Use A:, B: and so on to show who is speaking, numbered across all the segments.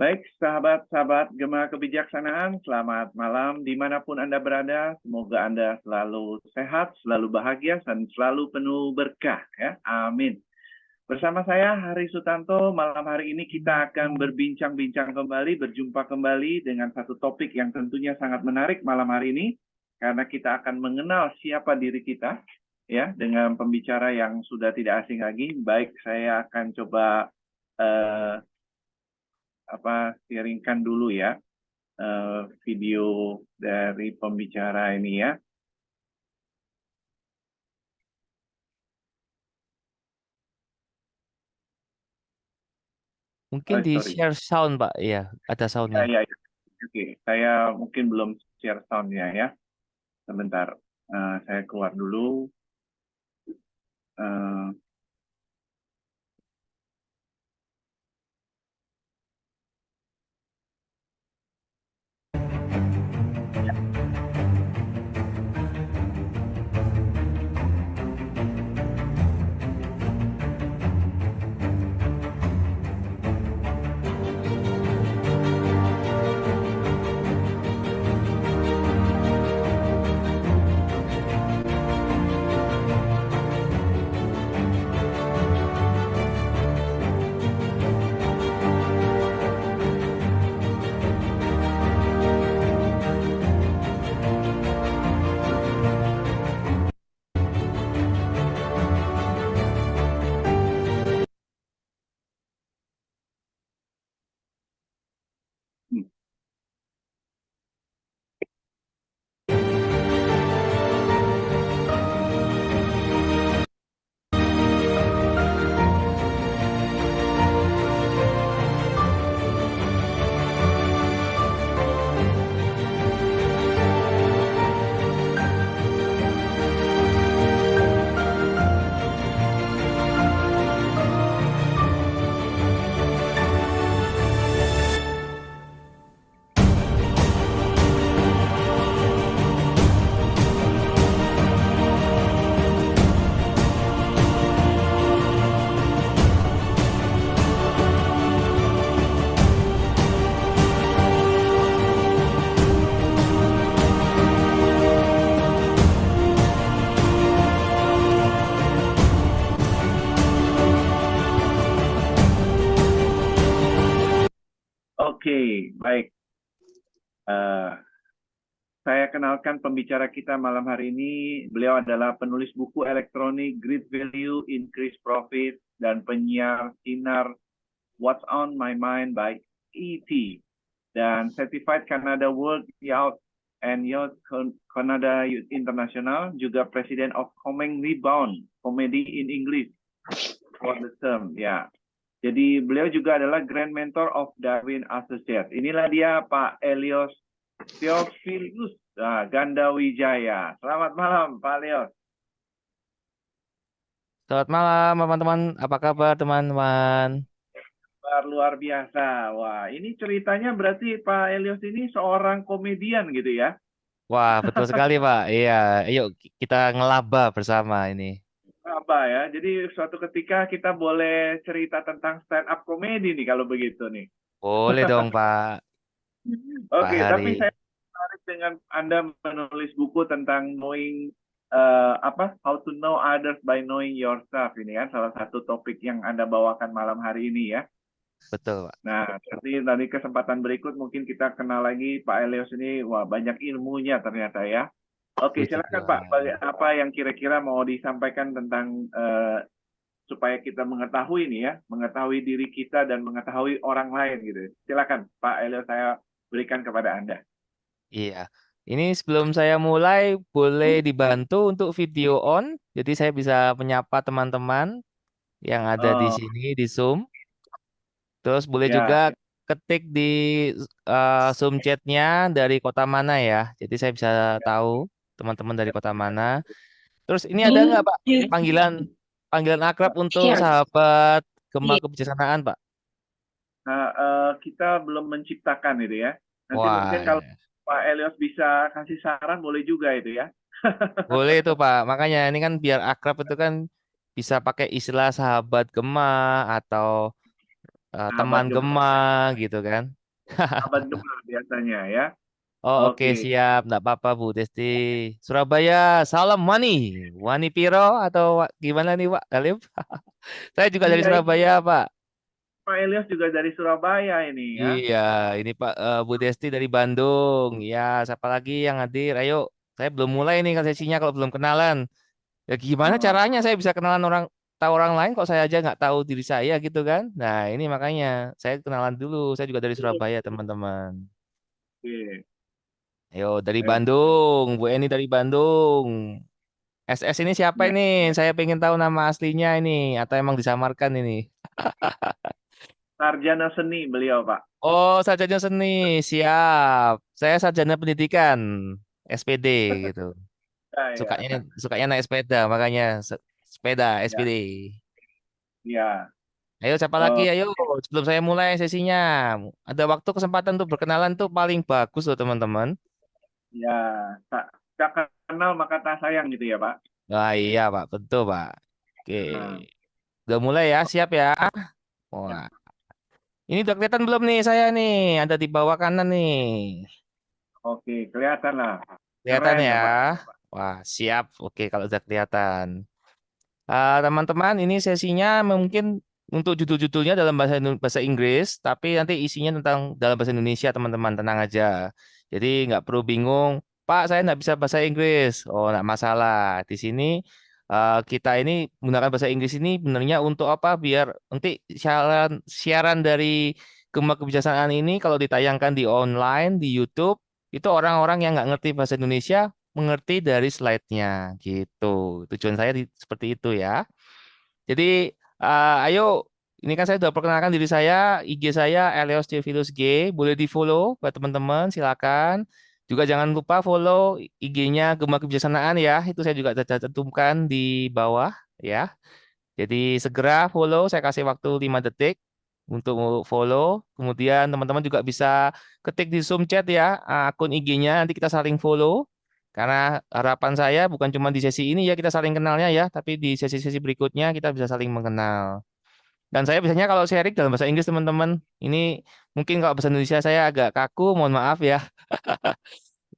A: Baik, sahabat-sahabat Gema Kebijaksanaan, selamat malam di mana pun Anda berada. Semoga Anda selalu sehat, selalu bahagia, dan selalu penuh berkah. ya. Amin. Bersama saya Hari Sutanto, malam hari ini kita akan berbincang-bincang kembali, berjumpa kembali dengan satu topik yang tentunya sangat menarik malam hari ini, karena kita akan mengenal siapa diri kita, ya, dengan pembicara yang sudah tidak asing lagi. Baik, saya akan coba uh, apa sharingkan dulu ya uh, video dari pembicara ini ya.
B: Mungkin oh, di sorry. share sound, Pak. Iya, ada soundnya.
A: Ya, ya, ya. Oke, saya mungkin belum share soundnya ya. Sebentar, uh, saya keluar dulu. Uh, kenalkan pembicara kita malam hari ini. Beliau adalah penulis buku elektronik Great Value, Increase Profit, dan penyiar sinar What's on My Mind by ET. Dan Certified Canada World Youth and Youth Canada Youth International, juga President of Coming Rebound, Comedy in English for the term. Ya, jadi beliau juga adalah Grand Mentor of Darwin Associates. Inilah dia Pak Elios Theophilus nah, Ganda Wijaya. Selamat malam Pak Elios.
B: Selamat malam teman-teman. Apa kabar teman-teman?
A: Kabar luar biasa. Wah ini ceritanya berarti Pak Elios ini seorang komedian gitu ya?
B: Wah betul sekali Pak. Iya, yuk kita ngelaba bersama ini
A: apa ya. Jadi suatu ketika kita boleh cerita tentang stand up comedy nih kalau begitu nih.
B: Boleh dong Pak.
A: Oke, okay, tapi saya tertarik dengan Anda menulis buku tentang knowing uh, apa how to know others by knowing yourself ini kan salah satu topik yang Anda bawakan malam hari ini ya.
B: Betul, Pak.
A: Nah, nanti nanti kesempatan berikut mungkin kita kenal lagi Pak Elios ini wah banyak ilmunya ternyata ya. Oke, silakan Pak. Apa yang kira-kira mau disampaikan tentang uh, supaya kita mengetahui ini ya, mengetahui diri kita dan mengetahui orang lain gitu. Silakan Pak Elio saya berikan kepada Anda.
B: Iya. Ini sebelum saya mulai boleh dibantu untuk video on. Jadi saya bisa menyapa teman-teman yang ada oh. di sini di Zoom. Terus boleh ya. juga ketik di uh, Zoom chatnya dari kota mana ya. Jadi saya bisa tahu teman-teman dari kota mana. Terus ini ada nggak Pak iya. panggilan panggilan akrab untuk sahabat Gema Kebijaksanaan, Pak?
A: Nah, eh, kita belum menciptakan itu ya. Nanti
B: Wah,
A: mungkin kalau
B: iya.
A: Pak Elios bisa kasih saran boleh juga itu ya.
B: boleh itu Pak. Makanya ini kan biar akrab itu kan bisa pakai istilah sahabat Gema atau
A: Sahabat
B: teman
A: Gema.
B: Gema gitu kan.
A: Sahabat Gema biasanya ya.
B: Oh oke
A: Oke.
B: siap, nggak apa-apa Bu Desti. Surabaya, salam Wani. Wani Piro atau gimana nih Pak Alif? Saya juga dari
A: Iya,
B: Surabaya Pak.
A: Pak Elios juga dari Surabaya ini ya.
B: Iya, ini Pak eh, Bu Desti dari Bandung. Ya, siapa lagi yang hadir? Ayo, saya belum mulai nih kan sesinya kalau belum kenalan. Ya gimana
A: Oh.
B: caranya saya bisa kenalan orang tahu orang lain kok saya aja nggak tahu diri saya gitu kan? Nah ini makanya saya kenalan dulu. Saya juga dari Surabaya teman-teman.
A: Oke.
B: Ayo dari
A: Ayo.
B: Bandung, Bu Eni dari Bandung. SS ini siapa
A: Ya.
B: ini? Saya pengen tahu nama aslinya ini atau emang disamarkan ini?
A: Sarjana seni beliau Pak.
B: Oh, sarjana seni, siap. Saya sarjana pendidikan, SPD gitu.
A: Ya, ya.
B: Sukanya sukanya naik sepeda, makanya se- sepeda SPD.
A: Ya.
B: Ayo siapa
A: Oh.
B: lagi? Ayo sebelum saya mulai sesinya. Ada waktu kesempatan untuk berkenalan tuh paling bagus loh teman-teman.
A: Ya. Tak, tak kenal maka tak sayang gitu ya Pak.
B: Wah iya Pak, betul Pak. Oke.
A: Nah.
B: Udah mulai ya, siap ya. Wah. Ini udah kelihatan belum nih saya nih? Ada di bawah kanan nih.
A: Oke, kelihatan lah.
B: Kelihatan
A: Keren
B: ya.
A: Pak.
B: Wah, siap. Oke, kalau udah kelihatan. Ah, teman-teman, ini sesinya mungkin untuk judul-judulnya dalam bahasa bahasa Inggris, tapi nanti isinya tentang dalam bahasa Indonesia, teman-teman. Tenang aja. Jadi nggak perlu bingung. Pak, saya nggak bisa bahasa Inggris. Oh, nggak masalah. Di sini eh, kita ini menggunakan bahasa Inggris ini benernya untuk apa? Biar nanti siaran siaran dari Gema Kebijaksanaan ini kalau ditayangkan di online di YouTube itu orang-orang yang nggak ngerti bahasa Indonesia mengerti dari slide-nya gitu. Tujuan saya di- seperti itu ya. Jadi eh, ayo ini kan saya sudah perkenalkan diri saya, IG saya Elios Theophilus G, boleh di-follow buat teman-teman, silakan. Juga jangan lupa follow IG-nya Gema Kebijaksanaan ya. Itu saya juga cantumkan di bawah ya. Jadi segera follow, saya kasih waktu 5 detik untuk follow. Kemudian teman-teman juga bisa ketik di Zoom chat ya akun IG-nya, nanti kita saling follow. Karena harapan saya bukan cuma di sesi ini ya kita saling kenalnya ya, tapi di sesi-sesi berikutnya kita bisa saling mengenal. Dan saya biasanya kalau sharing dalam bahasa Inggris teman-teman, ini mungkin kalau bahasa Indonesia saya agak kaku, mohon maaf ya.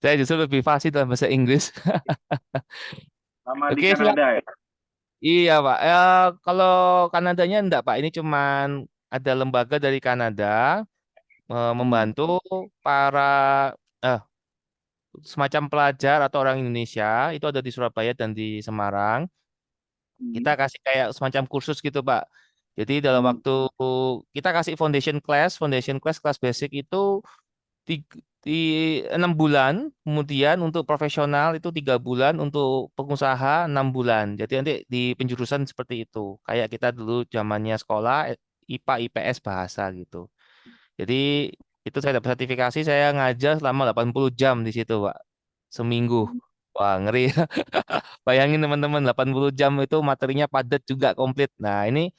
B: Saya justru lebih fasih dalam bahasa Inggris.
A: Di
B: Oke.
A: Kanada ya.
B: Iya, Pak. Eh, kalau Kanadanya enggak, Pak. Ini cuman ada lembaga dari Kanada eh, membantu para eh, semacam pelajar atau orang Indonesia itu ada di Surabaya dan di Semarang.
A: Hmm.
B: Kita kasih kayak semacam kursus gitu, Pak. Jadi dalam waktu kita kasih foundation class, foundation class kelas basic itu di, di enam bulan, kemudian untuk profesional itu tiga bulan, untuk pengusaha enam bulan. Jadi nanti di penjurusan seperti itu, kayak kita dulu zamannya sekolah eh, IPA IPS bahasa gitu. Jadi itu saya dapat sertifikasi, saya ngajar selama 80 jam di situ, Pak. Seminggu. Wah, ngeri. Bayangin teman-teman, 80 jam itu materinya padat juga komplit. Nah, ini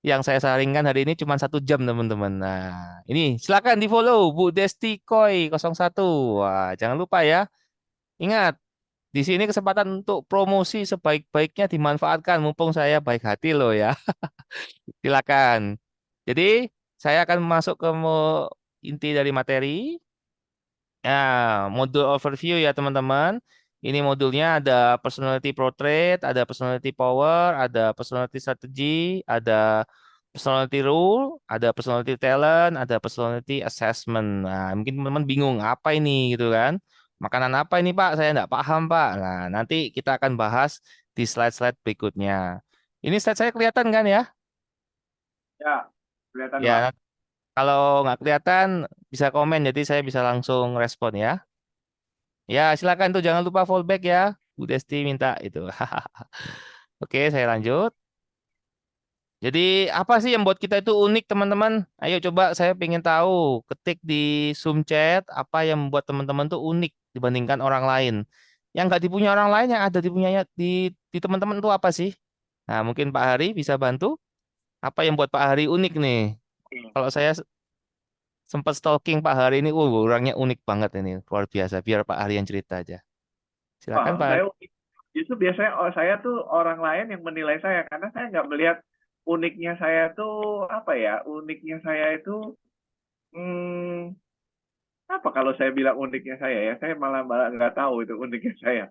B: yang saya saringkan hari ini cuma satu jam teman-teman. Nah, ini silakan di follow Bu Desti Koi 01. Wah, jangan lupa ya. Ingat, di sini kesempatan untuk promosi sebaik-baiknya dimanfaatkan. Mumpung saya baik hati loh ya. Silakan. Jadi, saya akan masuk ke inti dari materi. Nah, modul overview ya teman-teman. Ini modulnya ada personality portrait, ada personality power, ada personality strategy, ada personality rule, ada personality talent, ada personality assessment. Nah, mungkin teman-teman bingung apa ini gitu kan? Makanan apa ini Pak? Saya nggak paham Pak. Nah, nanti kita akan bahas di slide-slide berikutnya. Ini slide saya kelihatan kan ya?
A: Ya, kelihatan Pak.
B: Ya, kalau nggak kelihatan bisa komen, jadi saya bisa langsung respon ya. Ya, silakan tuh jangan lupa fallback ya. Bu Desti minta itu. Oke, saya lanjut. Jadi apa sih yang buat kita itu unik teman-teman? Ayo coba saya pengen tahu. Ketik di Zoom chat apa yang membuat teman-teman tuh unik dibandingkan orang lain. Yang nggak dipunya orang lain yang ada dipunyanya di di teman-teman itu apa sih? Nah, mungkin Pak Hari bisa bantu. Apa yang buat Pak Hari unik nih? Kalau saya sempat stalking Pak Hari ini, uh, orangnya unik banget ini, luar biasa. Biar Pak Hari yang cerita aja. Silakan Pak
A: saya justru biasanya oh, saya tuh orang lain yang menilai saya karena saya nggak melihat uniknya saya tuh apa ya? Uniknya saya itu hmm, apa kalau saya bilang uniknya saya ya? Saya malah malah nggak tahu itu uniknya saya.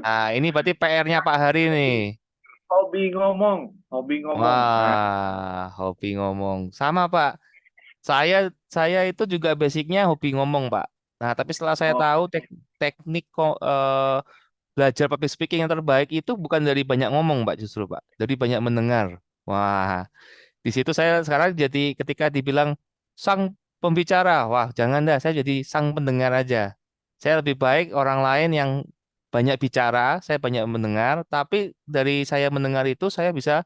B: Nah, ini berarti PR-nya Pak Hari nih.
A: Hobi ngomong, hobi ngomong.
B: Wah, hobi ngomong. Sama Pak. Saya saya itu juga basicnya hobi ngomong, Pak. Nah, tapi setelah saya
A: oh,
B: tahu tek- teknik ko- eh, belajar public speaking yang terbaik itu bukan dari banyak ngomong, Pak, justru, Pak. Dari banyak mendengar. Wah, di situ saya sekarang jadi ketika dibilang sang pembicara, wah, jangan dah, saya jadi sang pendengar aja. Saya lebih baik orang lain yang banyak bicara, saya banyak mendengar, tapi dari saya mendengar itu saya bisa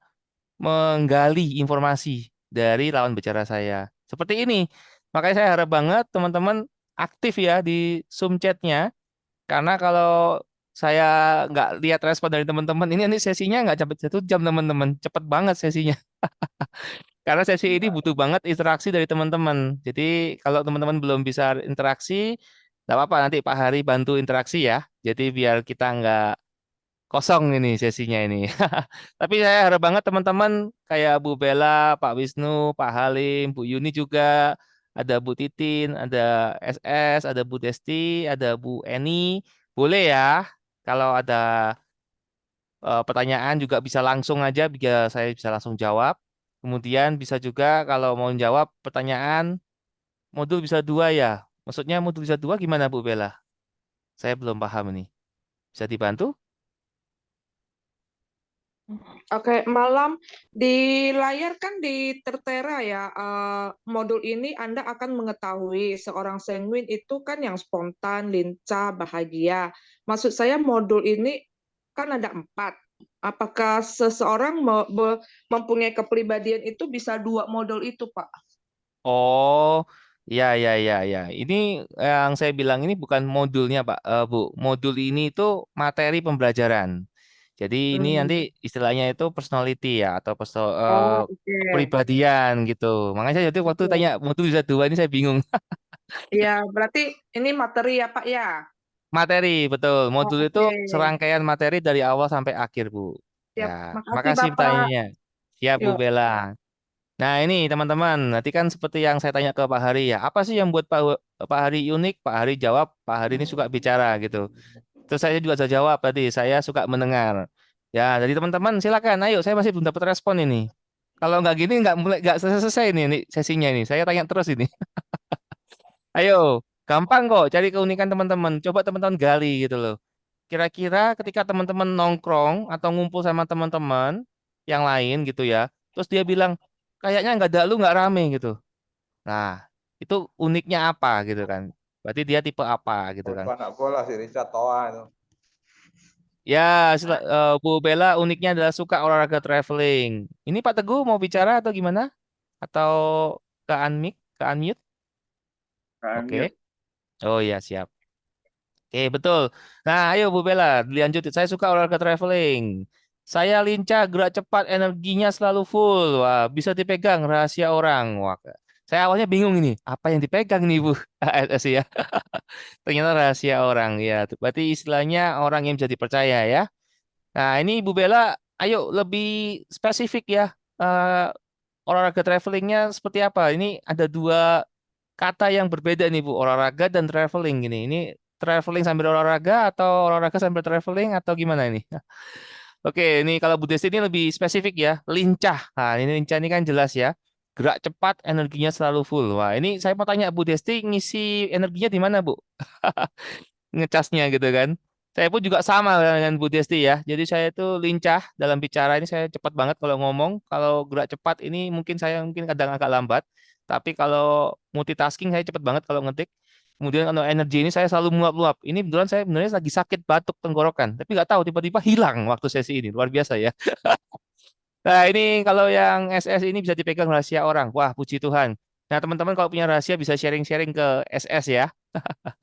B: menggali informasi dari lawan bicara saya. Seperti ini. Makanya saya harap banget teman-teman aktif ya di Zoom chatnya. Karena kalau saya nggak lihat respon dari teman-teman, ini nanti sesinya nggak sampai satu jam teman-teman. Cepet banget sesinya. Karena sesi ini butuh banget interaksi dari teman-teman. Jadi kalau teman-teman belum bisa interaksi, nggak apa-apa nanti Pak Hari bantu interaksi ya. Jadi biar kita nggak kosong ini sesinya ini. Tapi saya harap banget teman-teman kayak Bu Bella, Pak Wisnu, Pak Halim, Bu Yuni juga, ada Bu Titin, ada SS, ada Bu Desti, ada Bu Eni. Boleh ya kalau ada eh, pertanyaan juga bisa langsung aja biar saya bisa langsung jawab. Kemudian bisa juga kalau mau jawab pertanyaan modul bisa dua ya. Maksudnya modul bisa dua gimana Bu Bella? Saya belum paham ini. Bisa dibantu?
C: Oke, malam di layar kan di tertera ya, eh, modul ini Anda akan mengetahui seorang sanguin itu kan yang spontan, lincah, bahagia. Maksud saya modul ini kan ada empat. Apakah seseorang mempunyai kepribadian itu bisa dua modul itu, Pak?
B: Oh, ya, ya, ya, ya. Ini yang saya bilang ini bukan modulnya, Pak, Eh, Bu. Modul ini itu materi pembelajaran. Jadi ini nanti
C: Hmm.
B: istilahnya itu personality ya, atau perso eh,
C: Oh, oke.
B: kepribadian gitu. Makanya saya jadi waktu
C: Oke.
B: tanya modul bisa dua ini saya bingung.
C: Ya, berarti ini materi ya, Pak ya?
B: Materi, betul. Modul itu
C: oke.
B: serangkaian materi dari awal sampai akhir, Bu.
C: Siap.
B: Ya, terima
C: Makasih,
B: kasih
C: Bapak.
B: pertanyaannya. Siap, Bu
C: Yuk.
B: Bella. Nah, ini teman-teman, nanti kan seperti yang saya tanya ke Pak Hari ya, apa sih yang buat Pak, Pak Hari unik? Pak Hari jawab, Pak Hari ini suka bicara gitu. Terus saya juga bisa jawab tadi, saya suka mendengar. Ya, jadi teman-teman silakan, ayo, saya masih belum dapat respon ini. Kalau nggak gini nggak mulai nggak selesai ini, ini sesinya ini. Saya tanya terus ini. Ayo, gampang kok cari keunikan teman-teman. Coba teman-teman gali gitu loh. Kira-kira ketika teman-teman nongkrong atau ngumpul sama teman-teman yang lain gitu ya, terus dia bilang kayaknya nggak ada lu nggak rame gitu. Nah, itu uniknya apa gitu kan? Berarti dia tipe apa gitu kan?
D: anak bola si Richard Toa itu.
B: Ya, sila- eh, Bu Bella uniknya adalah suka olahraga traveling. Ini Pak Teguh mau bicara atau gimana? Atau ke unmute? Ke unmute? Oke.
A: ya.
B: Oh iya, siap. Oke, betul. Nah, ayo Bu Bella, dilanjut. Saya suka olahraga traveling. Saya lincah, gerak cepat, energinya selalu full. Wah, bisa dipegang rahasia orang. Wah, saya awalnya bingung ini, apa yang dipegang nih Bu? ASS ya. Ternyata rahasia orang ya. Berarti istilahnya orang yang bisa dipercaya ya. Nah, ini Bu Bella, ayo lebih spesifik ya. Eh, olahraga travelingnya seperti apa? Ini ada dua kata yang berbeda nih Bu, olahraga dan traveling gini. Ini traveling sambil olahraga atau olahraga sambil traveling atau gimana ini? Oke, ini kalau Bu Desti ini lebih spesifik ya, lincah. Nah, ini lincah ini kan jelas ya. Gerak cepat, energinya selalu full. Wah, ini saya mau tanya Bu Desti ngisi energinya di mana, Bu? Ngecasnya gitu kan. Saya pun juga sama dengan Bu Desti ya. Jadi saya itu lincah dalam bicara ini saya cepat banget kalau ngomong. Kalau gerak cepat ini mungkin saya mungkin kadang agak lambat. Tapi kalau multitasking saya cepat banget kalau ngetik. Kemudian kalau energi ini saya selalu meluap-luap. Ini beneran saya benernya lagi sakit batuk tenggorokan. Tapi nggak tahu tiba-tiba hilang waktu sesi ini. Luar biasa ya. Nah ini kalau yang SS ini bisa dipegang rahasia orang. Wah puji Tuhan. Nah teman-teman kalau punya rahasia bisa sharing-sharing ke SS ya.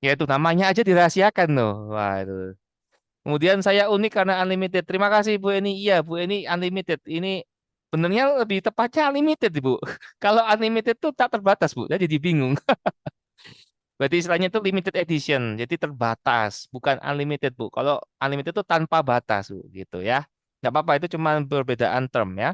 B: Ya itu namanya aja dirahasiakan loh. Wah itu. Kemudian saya unik karena unlimited. Terima kasih Bu Eni. Iya, Bu Eni unlimited. Ini benernya lebih tepatnya unlimited, Bu. Kalau unlimited tuh tak terbatas, Bu. Jadi bingung. Berarti istilahnya itu limited edition, jadi terbatas, bukan unlimited, Bu. Kalau unlimited itu tanpa batas, Bu, gitu ya. Nggak apa-apa, itu cuma perbedaan term ya.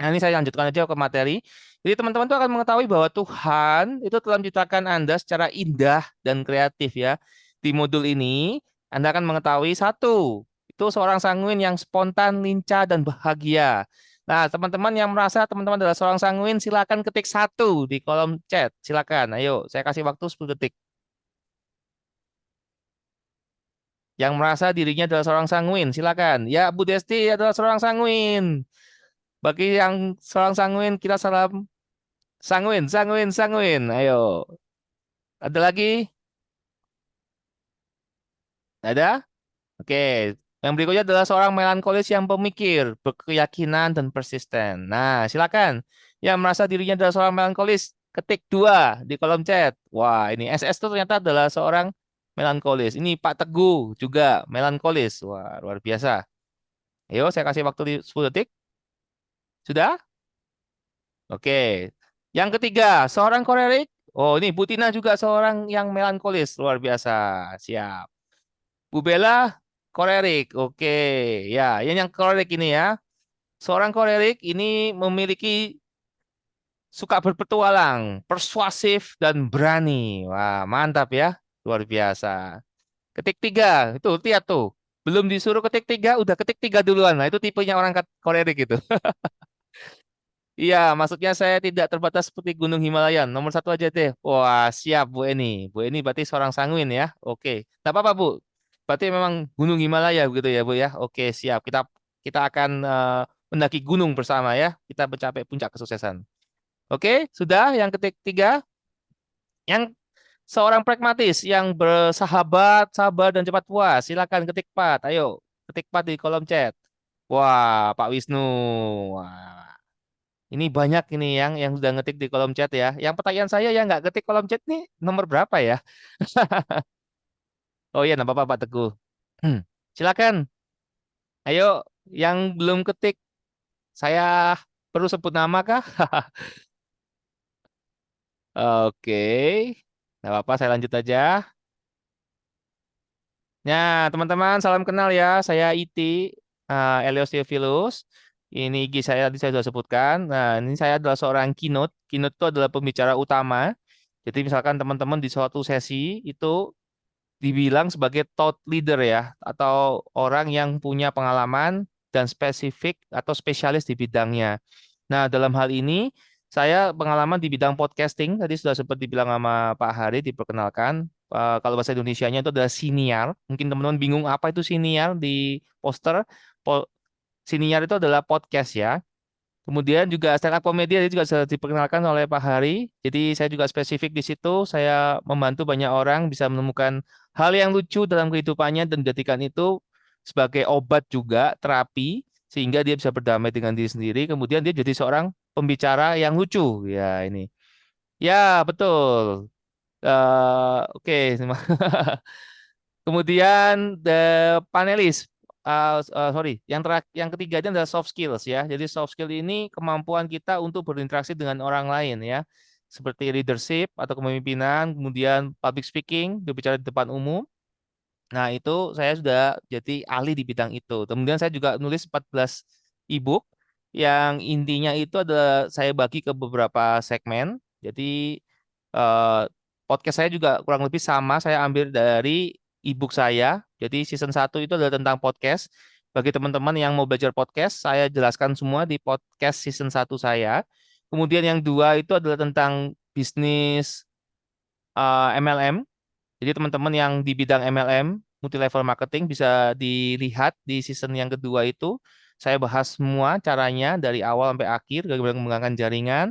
B: Nah, ini saya lanjutkan aja ke materi. Jadi teman-teman tuh akan mengetahui bahwa Tuhan itu telah menciptakan Anda secara indah dan kreatif ya. Di modul ini, Anda akan mengetahui satu, itu seorang sanguin yang spontan, lincah, dan bahagia. Nah, teman-teman yang merasa teman-teman adalah seorang sanguin, silakan ketik satu di kolom chat. Silakan, ayo, saya kasih waktu 10 detik. Yang merasa dirinya adalah seorang sanguin, silakan. Ya, Bu Desti adalah seorang sanguin. Bagi yang seorang sanguin, kita salam sanguin, sanguin, sanguin. Ayo. Ada lagi? Ada? Oke. Yang berikutnya adalah seorang melankolis yang pemikir, berkeyakinan, dan persisten. Nah, silakan. Yang merasa dirinya adalah seorang melankolis, ketik dua di kolom chat. Wah, ini SS itu ternyata adalah seorang melankolis. Ini Pak Teguh juga melankolis. Wah, luar biasa. Ayo, saya kasih waktu di 10 detik. Sudah? Oke. Yang ketiga, seorang kolerik. Oh, ini Bu Tina juga seorang yang melankolis. Luar biasa. Siap. Bu Bella, kolerik. Oke. Ya, yang yang kolerik ini ya. Seorang kolerik ini memiliki suka berpetualang, persuasif, dan berani. Wah, mantap ya. Luar biasa. Ketik tiga. Itu, lihat tuh. Belum disuruh ketik tiga, udah ketik tiga duluan. Nah, itu tipenya orang kolerik gitu. Iya, maksudnya saya tidak terbatas seperti Gunung Himalaya. Nomor satu aja deh. Wah, siap Bu Eni. Bu Eni berarti seorang sanguin ya. Oke. Tidak apa-apa Bu. Berarti memang Gunung Himalaya begitu ya Bu ya. Oke, siap. Kita kita akan uh, mendaki gunung bersama ya. Kita mencapai puncak kesuksesan. Oke, sudah yang ketiga. Yang seorang pragmatis yang bersahabat, sabar dan cepat puas. Silakan ketik pat. Ayo, ketik pat di kolom chat. Wah, Pak Wisnu. Wah. Ini banyak ini yang yang sudah ngetik di kolom chat ya. Yang pertanyaan saya yang nggak ketik kolom chat nih nomor berapa ya? oh iya, apa-apa Pak Teguh. Silakan. Ayo, yang belum ketik, saya perlu sebut nama kah? Oke, nggak apa-apa, saya lanjut aja. Nah, teman-teman, salam kenal ya. Saya Iti, uh, Elios Theophilus. Ini IG saya tadi saya sudah sebutkan. Nah, ini saya adalah seorang keynote. Keynote itu adalah pembicara utama. Jadi misalkan teman-teman di suatu sesi itu dibilang sebagai thought leader ya, atau orang yang punya pengalaman dan spesifik atau spesialis di bidangnya. Nah, dalam hal ini saya pengalaman di bidang podcasting, tadi sudah sempat dibilang sama Pak Hari, diperkenalkan. Uh, kalau bahasa Indonesia-nya itu adalah siniar. Mungkin teman-teman bingung apa itu siniar di poster. Po Siniar itu adalah podcast ya. Kemudian juga stand up comedy ini juga sudah diperkenalkan oleh Pak Hari. Jadi saya juga spesifik di situ. Saya membantu banyak orang bisa menemukan hal yang lucu dalam kehidupannya dan menjadikan itu sebagai obat juga, terapi, sehingga dia bisa berdamai dengan diri sendiri. Kemudian dia jadi seorang pembicara yang lucu. Ya ini. Ya betul. Uh, Oke. Okay. Kemudian the panelis uh, uh, sorry, yang terakhir, yang ketiga adalah soft skills ya. Jadi soft skill ini kemampuan kita untuk berinteraksi dengan orang lain ya, seperti leadership atau kepemimpinan, kemudian public speaking, berbicara di depan umum. Nah itu saya sudah jadi ahli di bidang itu. Kemudian saya juga nulis 14 ebook yang intinya itu adalah saya bagi ke beberapa segmen. Jadi uh, podcast saya juga kurang lebih sama. Saya ambil dari ebook saya. Jadi season 1 itu adalah tentang podcast. Bagi teman-teman yang mau belajar podcast, saya jelaskan semua di podcast season 1 saya. Kemudian yang dua itu adalah tentang bisnis uh, eh, MLM. Jadi teman-teman yang di bidang MLM, multi level marketing bisa dilihat di season yang kedua itu. Saya bahas semua caranya dari awal sampai akhir, bagaimana mengembangkan jaringan,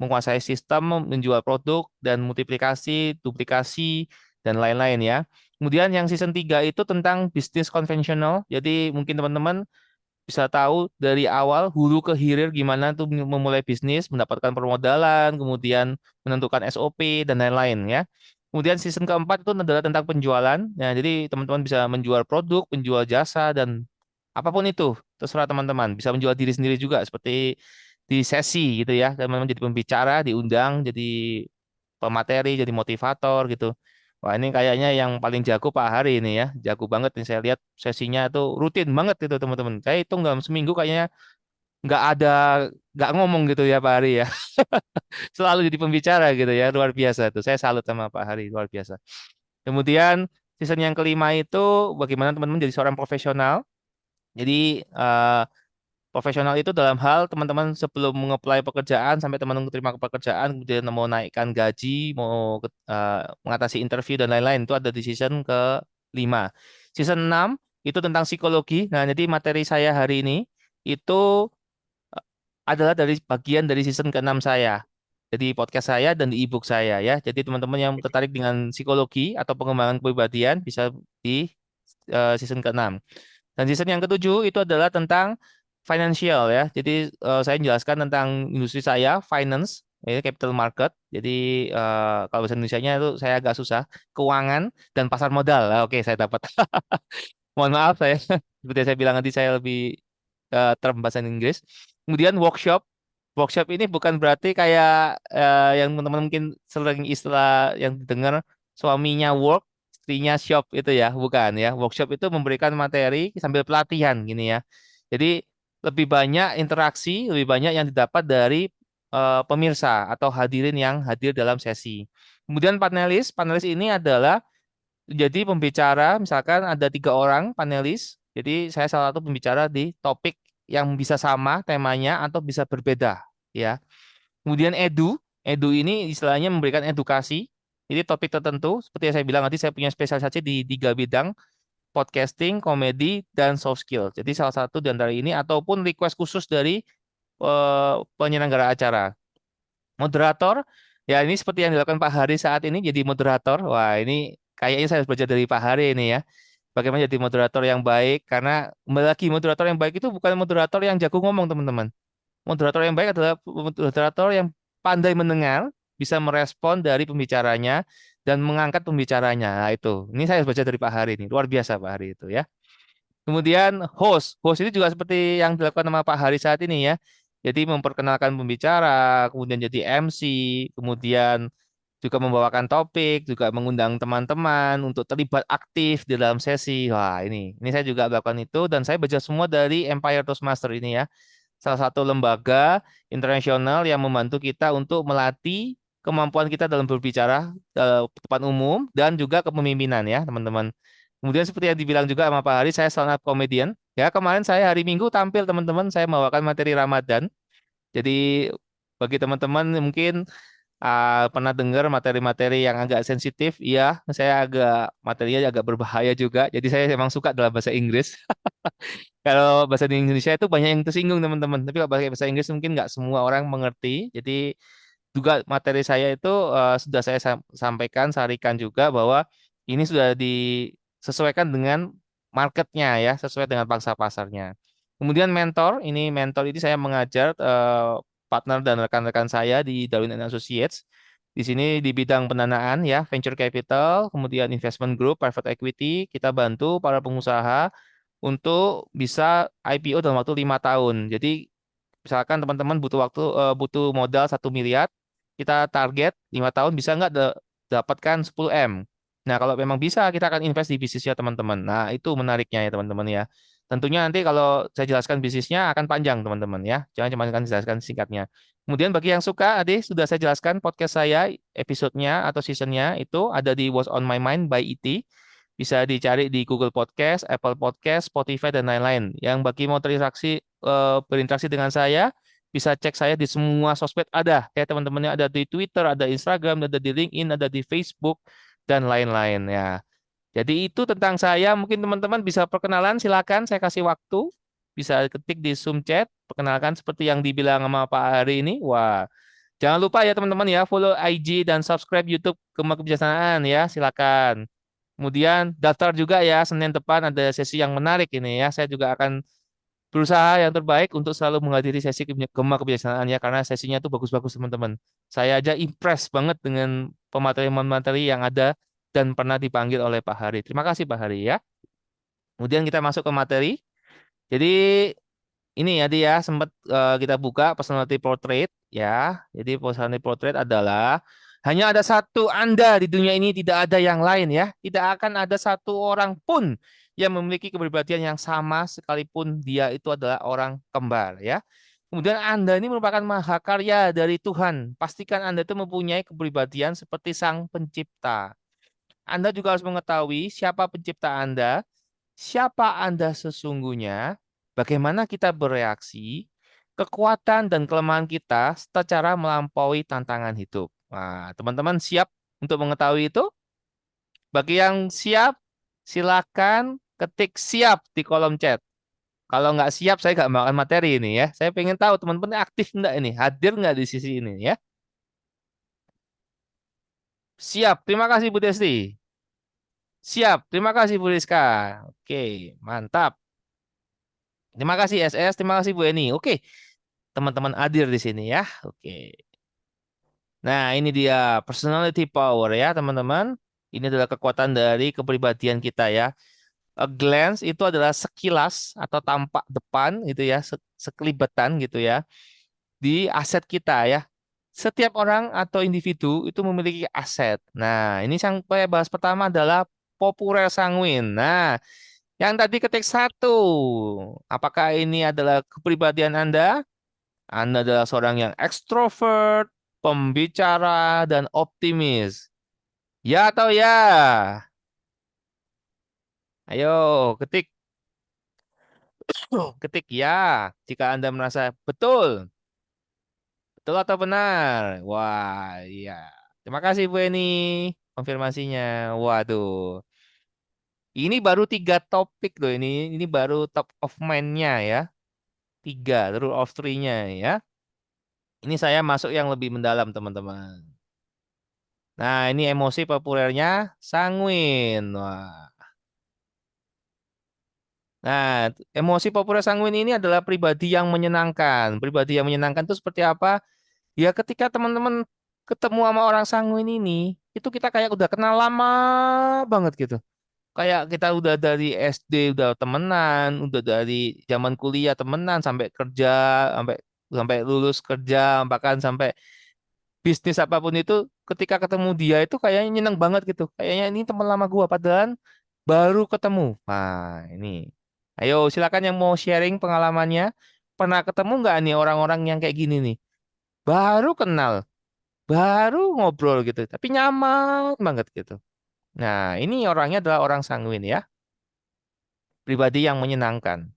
B: menguasai sistem, menjual produk, dan multiplikasi, duplikasi, dan lain-lain ya. Kemudian yang season 3 itu tentang bisnis konvensional. Jadi mungkin teman-teman bisa tahu dari awal hulu ke hilir gimana tuh memulai bisnis, mendapatkan permodalan, kemudian menentukan SOP dan lain-lain ya. Kemudian season keempat itu adalah tentang penjualan. Nah, jadi teman-teman bisa menjual produk, menjual jasa dan apa pun itu, terserah teman-teman. Bisa menjual diri sendiri juga seperti di sesi gitu ya. Teman-teman jadi pembicara, diundang jadi pemateri, jadi motivator gitu. Wah, ini kayaknya yang paling jago Pak Hari ini ya. Jago banget nih saya lihat sesinya tuh rutin banget itu teman-teman. Saya hitung dalam seminggu kayaknya nggak ada nggak ngomong gitu ya Pak Hari ya selalu jadi pembicara gitu ya luar biasa tuh saya salut sama Pak Hari luar biasa kemudian season yang kelima itu bagaimana teman-teman jadi seorang profesional jadi uh, profesional itu dalam hal teman-teman sebelum mengapply pekerjaan sampai teman-teman terima pekerjaan kemudian mau naikkan gaji mau uh, mengatasi interview dan lain-lain itu ada di season ke lima season 6 itu tentang psikologi nah jadi materi saya hari ini itu adalah dari bagian dari season ke-6 saya. Jadi podcast saya dan di ebook saya ya. Jadi teman-teman yang tertarik dengan psikologi atau pengembangan kepribadian bisa di uh, season ke-6. Dan season yang ketujuh itu adalah tentang financial ya. Jadi uh, saya menjelaskan tentang industri saya, finance, ya, capital market. Jadi uh, kalau bahasa Indonesia-nya itu saya agak susah. Keuangan dan pasar modal. Nah, Oke, okay, saya dapat. Mohon maaf saya. Seperti saya bilang nanti saya lebih uh, term bahasa Inggris. Kemudian workshop. Workshop ini bukan berarti kayak uh, yang teman-teman mungkin sering istilah yang didengar suaminya work, istrinya shop itu ya, bukan ya. Workshop itu memberikan materi sambil pelatihan gini ya. Jadi lebih banyak interaksi, lebih banyak yang didapat dari uh, pemirsa atau hadirin yang hadir dalam sesi. Kemudian panelis, panelis ini adalah jadi pembicara, misalkan ada tiga orang panelis, jadi saya salah satu pembicara di topik yang bisa sama temanya atau bisa berbeda ya. Kemudian edu, edu ini istilahnya memberikan edukasi. Jadi topik tertentu seperti yang saya bilang nanti saya punya spesialisasi di tiga bidang podcasting, komedi, dan soft skill. Jadi salah satu di antara ini ataupun request khusus dari uh, penyelenggara acara. Moderator, ya ini seperti yang dilakukan Pak Hari saat ini jadi moderator. Wah ini kayaknya saya harus belajar dari Pak Hari ini ya bagaimana jadi moderator yang baik karena lagi moderator yang baik itu bukan moderator yang jago ngomong teman-teman moderator yang baik adalah moderator yang pandai mendengar bisa merespon dari pembicaranya dan mengangkat pembicaranya. Nah itu. Ini saya baca dari Pak Hari ini. Luar biasa Pak Hari itu ya. Kemudian host. Host ini juga seperti yang dilakukan sama Pak Hari saat ini ya. Jadi memperkenalkan pembicara kemudian jadi MC kemudian juga membawakan topik, juga mengundang teman-teman untuk terlibat aktif di dalam sesi. Wah, ini. Ini saya juga melakukan itu dan saya baca semua dari Empire Toastmaster ini ya. Salah satu lembaga internasional yang membantu kita untuk melatih kemampuan kita dalam berbicara uh, depan umum dan juga kepemimpinan ya, teman-teman. Kemudian seperti yang dibilang juga sama Pak Hari, saya stand up comedian. Ya, kemarin saya hari Minggu tampil teman-teman, saya membawakan materi Ramadan. Jadi bagi teman-teman mungkin uh, pernah dengar materi-materi yang agak sensitif, iya, saya agak materinya agak berbahaya juga. Jadi saya memang suka dalam bahasa Inggris. kalau bahasa Indonesia itu banyak yang tersinggung teman-teman. Tapi kalau bahasa Inggris mungkin nggak semua orang mengerti. Jadi juga materi saya itu uh, sudah saya sampaikan, sarikan juga bahwa ini sudah disesuaikan dengan marketnya ya, sesuai dengan pangsa pasarnya. Kemudian mentor, ini mentor ini saya mengajar uh, partner dan rekan-rekan saya di Darwin Associates. Di sini di bidang pendanaan ya, venture capital, kemudian investment group, private equity, kita bantu para pengusaha untuk bisa IPO dalam waktu lima tahun. Jadi misalkan teman-teman butuh waktu uh, butuh modal satu miliar, kita target lima tahun bisa nggak dapatkan 10 m. Nah kalau memang bisa kita akan invest di bisnisnya teman-teman. Nah itu menariknya ya teman-teman ya. Tentunya nanti kalau saya jelaskan bisnisnya akan panjang teman-teman ya. Jangan cuma akan jelaskan singkatnya. Kemudian bagi yang suka, Ade sudah saya jelaskan podcast saya, episodenya atau seasonnya itu ada di What's on My Mind by IT. Bisa dicari di Google Podcast, Apple Podcast, Spotify, dan lain-lain. Yang bagi mau terinteraksi, uh, berinteraksi dengan saya, bisa cek saya di semua sosmed ada. Ya teman-temannya ada di Twitter, ada Instagram, ada di LinkedIn, ada di Facebook, dan lain-lain ya. Jadi itu tentang saya. Mungkin teman-teman bisa perkenalan, silakan saya kasih waktu. Bisa ketik di Zoom chat, perkenalkan seperti yang dibilang sama Pak Hari ini. Wah, jangan lupa ya teman-teman ya, follow IG dan subscribe YouTube Kema Kebijaksanaan ya, silakan. Kemudian daftar juga ya, Senin depan ada sesi yang menarik ini ya. Saya juga akan berusaha yang terbaik untuk selalu menghadiri sesi Gema kebijaksanaan ya karena sesinya tuh bagus-bagus teman-teman. Saya aja impress banget dengan pemateri-pemateri yang ada dan pernah dipanggil oleh Pak Hari. Terima kasih Pak Hari ya. Kemudian kita masuk ke materi. Jadi ini ya dia sempat eh, kita buka personality portrait ya. Jadi personality portrait adalah hanya ada satu Anda di dunia ini tidak ada yang lain ya. Tidak akan ada satu orang pun yang memiliki kepribadian yang sama sekalipun dia itu adalah orang kembar ya. Kemudian Anda ini merupakan mahakarya dari Tuhan. Pastikan Anda itu mempunyai kepribadian seperti Sang Pencipta. Anda juga harus mengetahui siapa pencipta Anda, siapa Anda sesungguhnya, bagaimana kita bereaksi, kekuatan dan kelemahan kita secara melampaui tantangan hidup. Nah, teman-teman siap untuk mengetahui itu? Bagi yang siap, silakan ketik siap di kolom chat. Kalau nggak siap, saya nggak makan materi ini ya. Saya pengen tahu teman-teman aktif nggak ini, hadir nggak di sisi ini ya. Siap, terima kasih Bu Desti. Siap, terima kasih Bu Rizka. Oke, mantap. Terima kasih SS, terima kasih Bu Eni. Oke, teman-teman hadir di sini ya. Oke. Nah, ini dia personality power ya, teman-teman. Ini adalah kekuatan dari kepribadian kita ya. A glance itu adalah sekilas atau tampak depan gitu ya, se- sekelibetan gitu ya di aset kita ya. Setiap orang atau individu itu memiliki aset. Nah, ini yang saya bahas pertama adalah populer sanguin. Nah, yang tadi ketik satu, apakah ini adalah kepribadian Anda? Anda adalah seorang yang ekstrovert, pembicara, dan optimis. Ya atau ya? Ayo, ketik. Ketik ya, jika Anda merasa betul. Betul atau benar? Wah, iya. Terima kasih Bu Eni konfirmasinya. Waduh. Ini baru tiga topik loh ini. Ini baru top of mind-nya ya. Tiga, rule of three-nya ya. Ini saya masuk yang lebih mendalam teman-teman. Nah, ini emosi populernya sanguin. Wah. Nah, emosi populer sanguin ini adalah pribadi yang menyenangkan. Pribadi yang menyenangkan itu seperti apa? Ya ketika teman-teman ketemu sama orang sanguin ini, itu kita kayak udah kenal lama banget gitu. Kayak kita udah dari SD udah temenan, udah dari zaman kuliah temenan sampai kerja, sampai sampai lulus kerja, bahkan sampai bisnis apa pun itu ketika ketemu dia itu kayaknya nyeneng banget gitu. Kayaknya ini teman lama gua padahal baru ketemu. Nah, ini. Ayo silakan yang mau sharing pengalamannya. Pernah ketemu nggak nih orang-orang yang kayak gini nih? Baru kenal, baru ngobrol gitu, tapi nyaman banget gitu. Nah, ini orangnya adalah orang sanguin ya. Pribadi yang menyenangkan.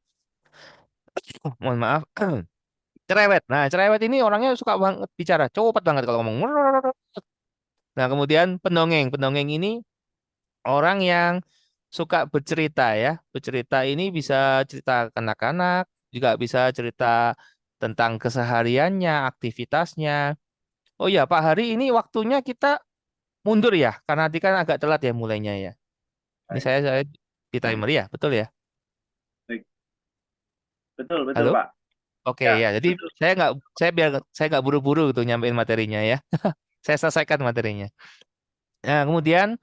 B: Oh, mohon maaf. Cerewet. Nah, cerewet ini orangnya suka banget bicara, cepat banget kalau ngomong. Nah, kemudian pendongeng. Pendongeng ini orang yang suka bercerita ya. Bercerita ini bisa cerita kanak-kanak, juga bisa cerita tentang kesehariannya, aktivitasnya. Oh ya, Pak Hari ini waktunya kita mundur ya, karena tadi kan agak telat ya mulainya ya. Ini
A: Baik.
B: saya saya di timer ya, betul ya?
A: Betul, betul
B: Halo?
A: Pak.
B: Oke
A: Ya,
B: ya, jadi
A: betul.
B: saya nggak saya biar saya nggak buru-buru gitu nyampein materinya ya. Saya selesaikan materinya. Nah, kemudian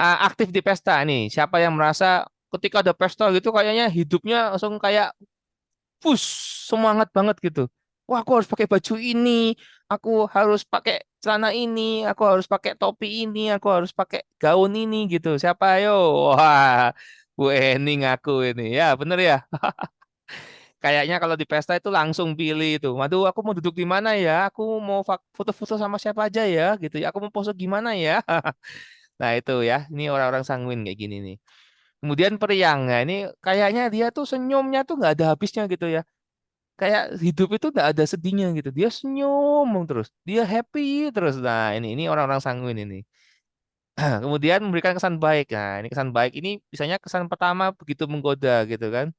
B: ah, aktif di pesta nih. Siapa yang merasa ketika ada pesta gitu kayaknya hidupnya langsung kayak push semangat banget gitu. Wah, aku harus pakai baju ini, aku harus pakai celana ini, aku harus pakai topi ini, aku harus pakai gaun ini gitu. Siapa ayo? Wah, Bu Eni ngaku ini. Ya, bener ya. Kayaknya kalau di pesta itu langsung pilih itu. Waduh, aku mau duduk di mana ya? Aku mau foto-foto sama siapa aja ya, gitu ya. Aku mau pose gimana ya? Nah, itu ya. Ini orang-orang sanguin kayak gini nih. Kemudian periang. Nah, ini kayaknya dia tuh senyumnya tuh nggak ada habisnya gitu ya. Kayak hidup itu nggak ada sedihnya gitu. Dia senyum terus. Dia happy terus. Nah, ini ini orang-orang sanguin ini. Kemudian memberikan kesan baik. Nah, ini kesan baik ini misalnya kesan pertama begitu menggoda gitu kan.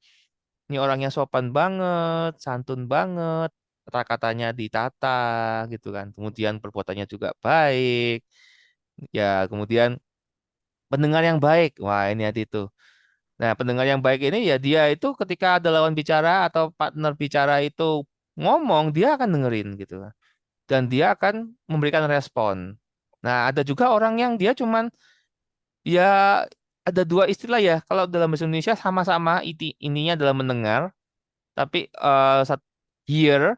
B: Ini orangnya sopan banget, santun banget, kata-katanya ditata gitu kan. Kemudian perbuatannya juga baik. Ya, kemudian pendengar yang baik. Wah, ini hati itu. Nah, pendengar yang baik ini ya dia itu ketika ada lawan bicara atau partner bicara itu ngomong, dia akan dengerin gitu. Dan dia akan memberikan respon. Nah, ada juga orang yang dia cuman ya ada dua istilah ya. Kalau dalam bahasa Indonesia sama-sama ininya adalah mendengar, tapi sat- hear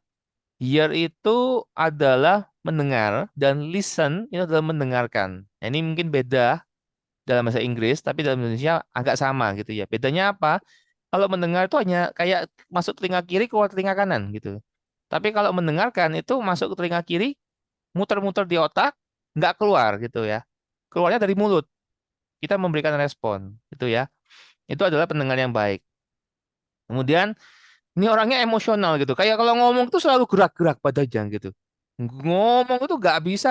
B: hear itu adalah mendengar dan listen itu adalah mendengarkan. Nah, ini mungkin beda dalam bahasa Inggris, tapi dalam Indonesia agak sama gitu ya. Bedanya apa? Kalau mendengar itu hanya kayak masuk telinga kiri keluar telinga kanan gitu. Tapi kalau mendengarkan itu masuk ke telinga kiri, muter-muter di otak, nggak keluar gitu ya. Keluarnya dari mulut. Kita memberikan respon gitu ya. Itu adalah pendengar yang baik. Kemudian ini orangnya emosional gitu. Kayak kalau ngomong tuh selalu gerak-gerak badannya gitu. Ngomong itu nggak bisa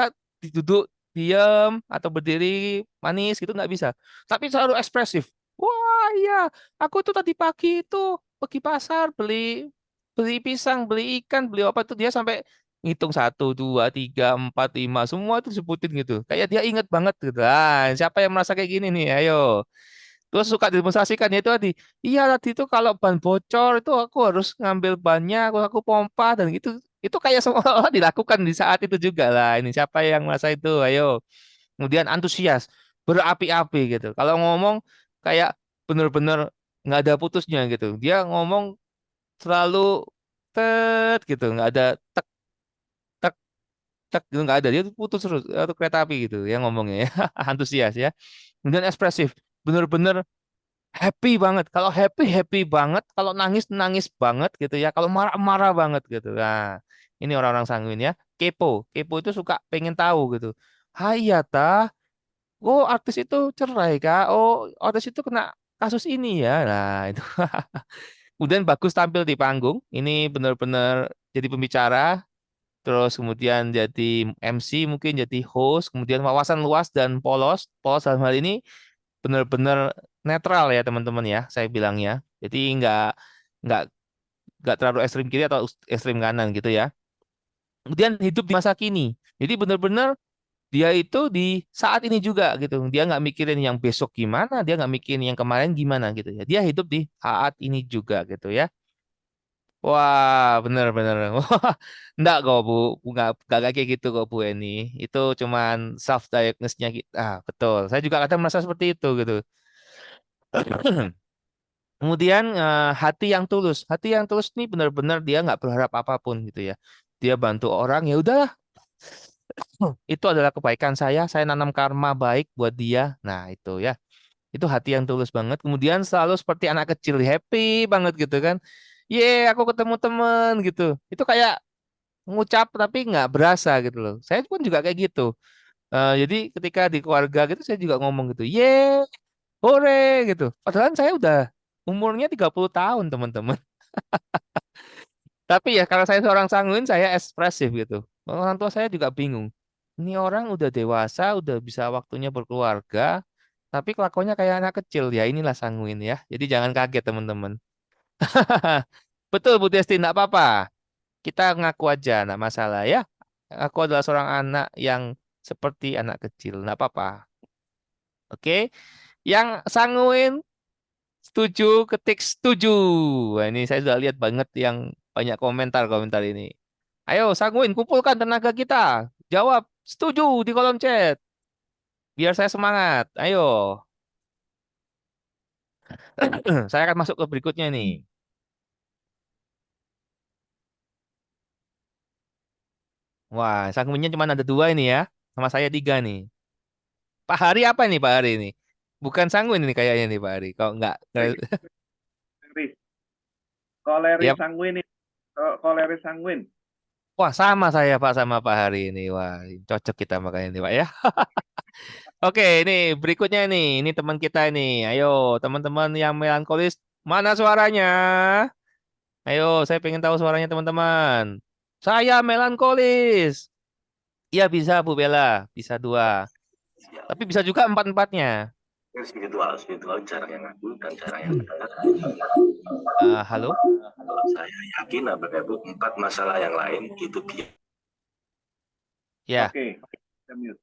B: duduk diam atau berdiri manis gitu nggak bisa. Tapi selalu ekspresif. Wah iya, aku tuh tadi pagi itu pergi pasar beli beli pisang, beli ikan, beli apa tuh dia sampai ngitung satu, dua, tiga, empat, lima, semua itu disebutin gitu. Kayak dia inget banget gitu. Ah, siapa yang merasa kayak gini nih? Ayo. Terus suka demonstrasikan itu tadi. Iya tadi itu kalau ban bocor itu aku harus ngambil bannya, aku, aku pompa dan gitu. Itu kayak seolah-olah dilakukan di saat itu juga lah. Ini siapa yang merasa itu? Ayo. Kemudian antusias, berapi-api gitu. Kalau ngomong kayak bener-bener nggak ada putusnya gitu. Dia ngomong selalu tet gitu, nggak ada tek tek tek gitu nggak ada. Dia putus terus atau kereta api gitu yang ngomongnya ya. Antusias ya. Kemudian ekspresif, bener-bener happy banget. Kalau happy happy banget, kalau nangis nangis banget gitu ya. Kalau marah marah banget gitu. Nah, ini orang-orang sanguin ya. Kepo, kepo itu suka pengen tahu gitu. Hai ya tah, oh artis itu cerai kak, oh artis itu kena kasus ini ya. Nah itu. Kemudian bagus tampil di panggung. Ini benar-benar jadi pembicara. Terus kemudian jadi MC, mungkin jadi host. Kemudian wawasan luas dan polos. Polos dalam hal ini benar-benar netral ya teman-teman ya. Saya bilangnya. Jadi nggak nggak nggak terlalu ekstrim kiri atau ekstrim kanan gitu ya. Kemudian hidup di masa kini. Jadi benar-benar dia itu di saat ini juga gitu. Dia nggak mikirin yang besok gimana, dia nggak mikirin yang kemarin gimana gitu ya. Dia hidup di saat ini juga gitu ya. Wah, bener-bener. Wah, enggak kok Bu, nggak nggak kayak gitu kok Bu Eni. Itu cuman self diagnosis-nya kita. Ah, betul. Saya juga kadang merasa seperti itu gitu. Kemudian eh, hati yang tulus. Hati yang tulus ini benar-benar dia nggak berharap apa pun gitu ya. Dia bantu orang ya udahlah. Itu adalah kebaikan saya. Saya nanam karma baik buat dia. Nah, itu ya. Itu hati yang tulus banget. Kemudian selalu seperti anak kecil, happy banget gitu kan. Ye, aku ketemu temen gitu. Itu kayak ngucap tapi nggak berasa gitu loh. Saya pun juga kayak gitu. Eh, jadi ketika di keluarga gitu saya juga ngomong gitu. Ye, hore gitu. Padahal saya udah umurnya 30 tahun, teman-teman. Tapi ya karena saya seorang sanguin, saya ekspresif gitu. Orang tua saya juga bingung. Ini orang udah dewasa, udah bisa waktunya berkeluarga, tapi kelakuannya kayak anak kecil. Ya inilah sanguin ya. Jadi jangan kaget teman-teman. Betul Bu Desti, enggak apa-apa. Kita ngaku aja, enggak masalah ya. Aku adalah seorang anak yang seperti anak kecil, enggak apa-apa. Oke. Yang sanguin setuju ketik setuju. Nah, ini saya sudah lihat banget yang banyak komentar-komentar ini. Ayo sanguin kumpulkan tenaga kita. Jawab setuju di kolom chat. Biar saya semangat. Ayo. saya akan masuk ke berikutnya nih. Wah, sanguinnya cuma ada dua ini ya. Sama saya tiga nih. Pak Hari apa nih Pak Hari ini? Bukan sanguin ini kayaknya nih Pak Hari. Kalau enggak.
A: Riz. Koleris
B: Yap.
A: sanguin ini. Ko- Koleris sanguin.
B: Wah, sama saya Pak sama Pak Hari ini. Wah, cocok kita makanya ini Pak ya. Oke, ini berikutnya nih. Ini teman kita ini. Ayo, teman-teman yang melankolis, mana suaranya? Ayo, saya pengen tahu suaranya teman-teman. Saya melankolis. Iya bisa Bu Bella, bisa dua. Tapi bisa juga empat-empatnya.
E: Spiritual spiritual cara yang aku dan cara yang benar
B: Ah, halo?
E: saya yakin Bapak Ibu empat masalah yang lain itu biar
B: Ya,
A: Oke. Kita mute.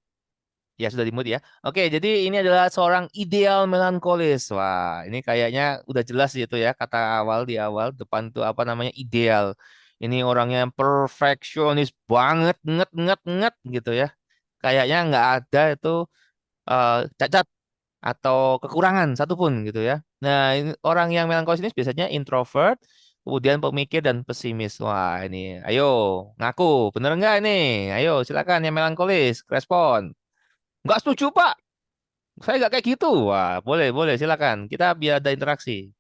B: Ya sudah di mute ya. Oke, jadi ini adalah seorang ideal melankolis. Wah, ini kayaknya udah jelas gitu ya kata awal di awal depan tuh apa namanya ideal. Ini orangnya perfeksionis banget, nget nget nget gitu ya. Kayaknya nggak ada itu eh, cacat atau kekurangan satupun gitu ya. Nah, orang yang melankolis ini biasanya introvert, kemudian pemikir dan pesimis. Wah, ini ayo ngaku, bener nggak ini? Ayo silakan yang melankolis, respon. Nggak setuju, Pak. Saya nggak kayak gitu. Wah, boleh, boleh, silakan. Kita biar ada interaksi.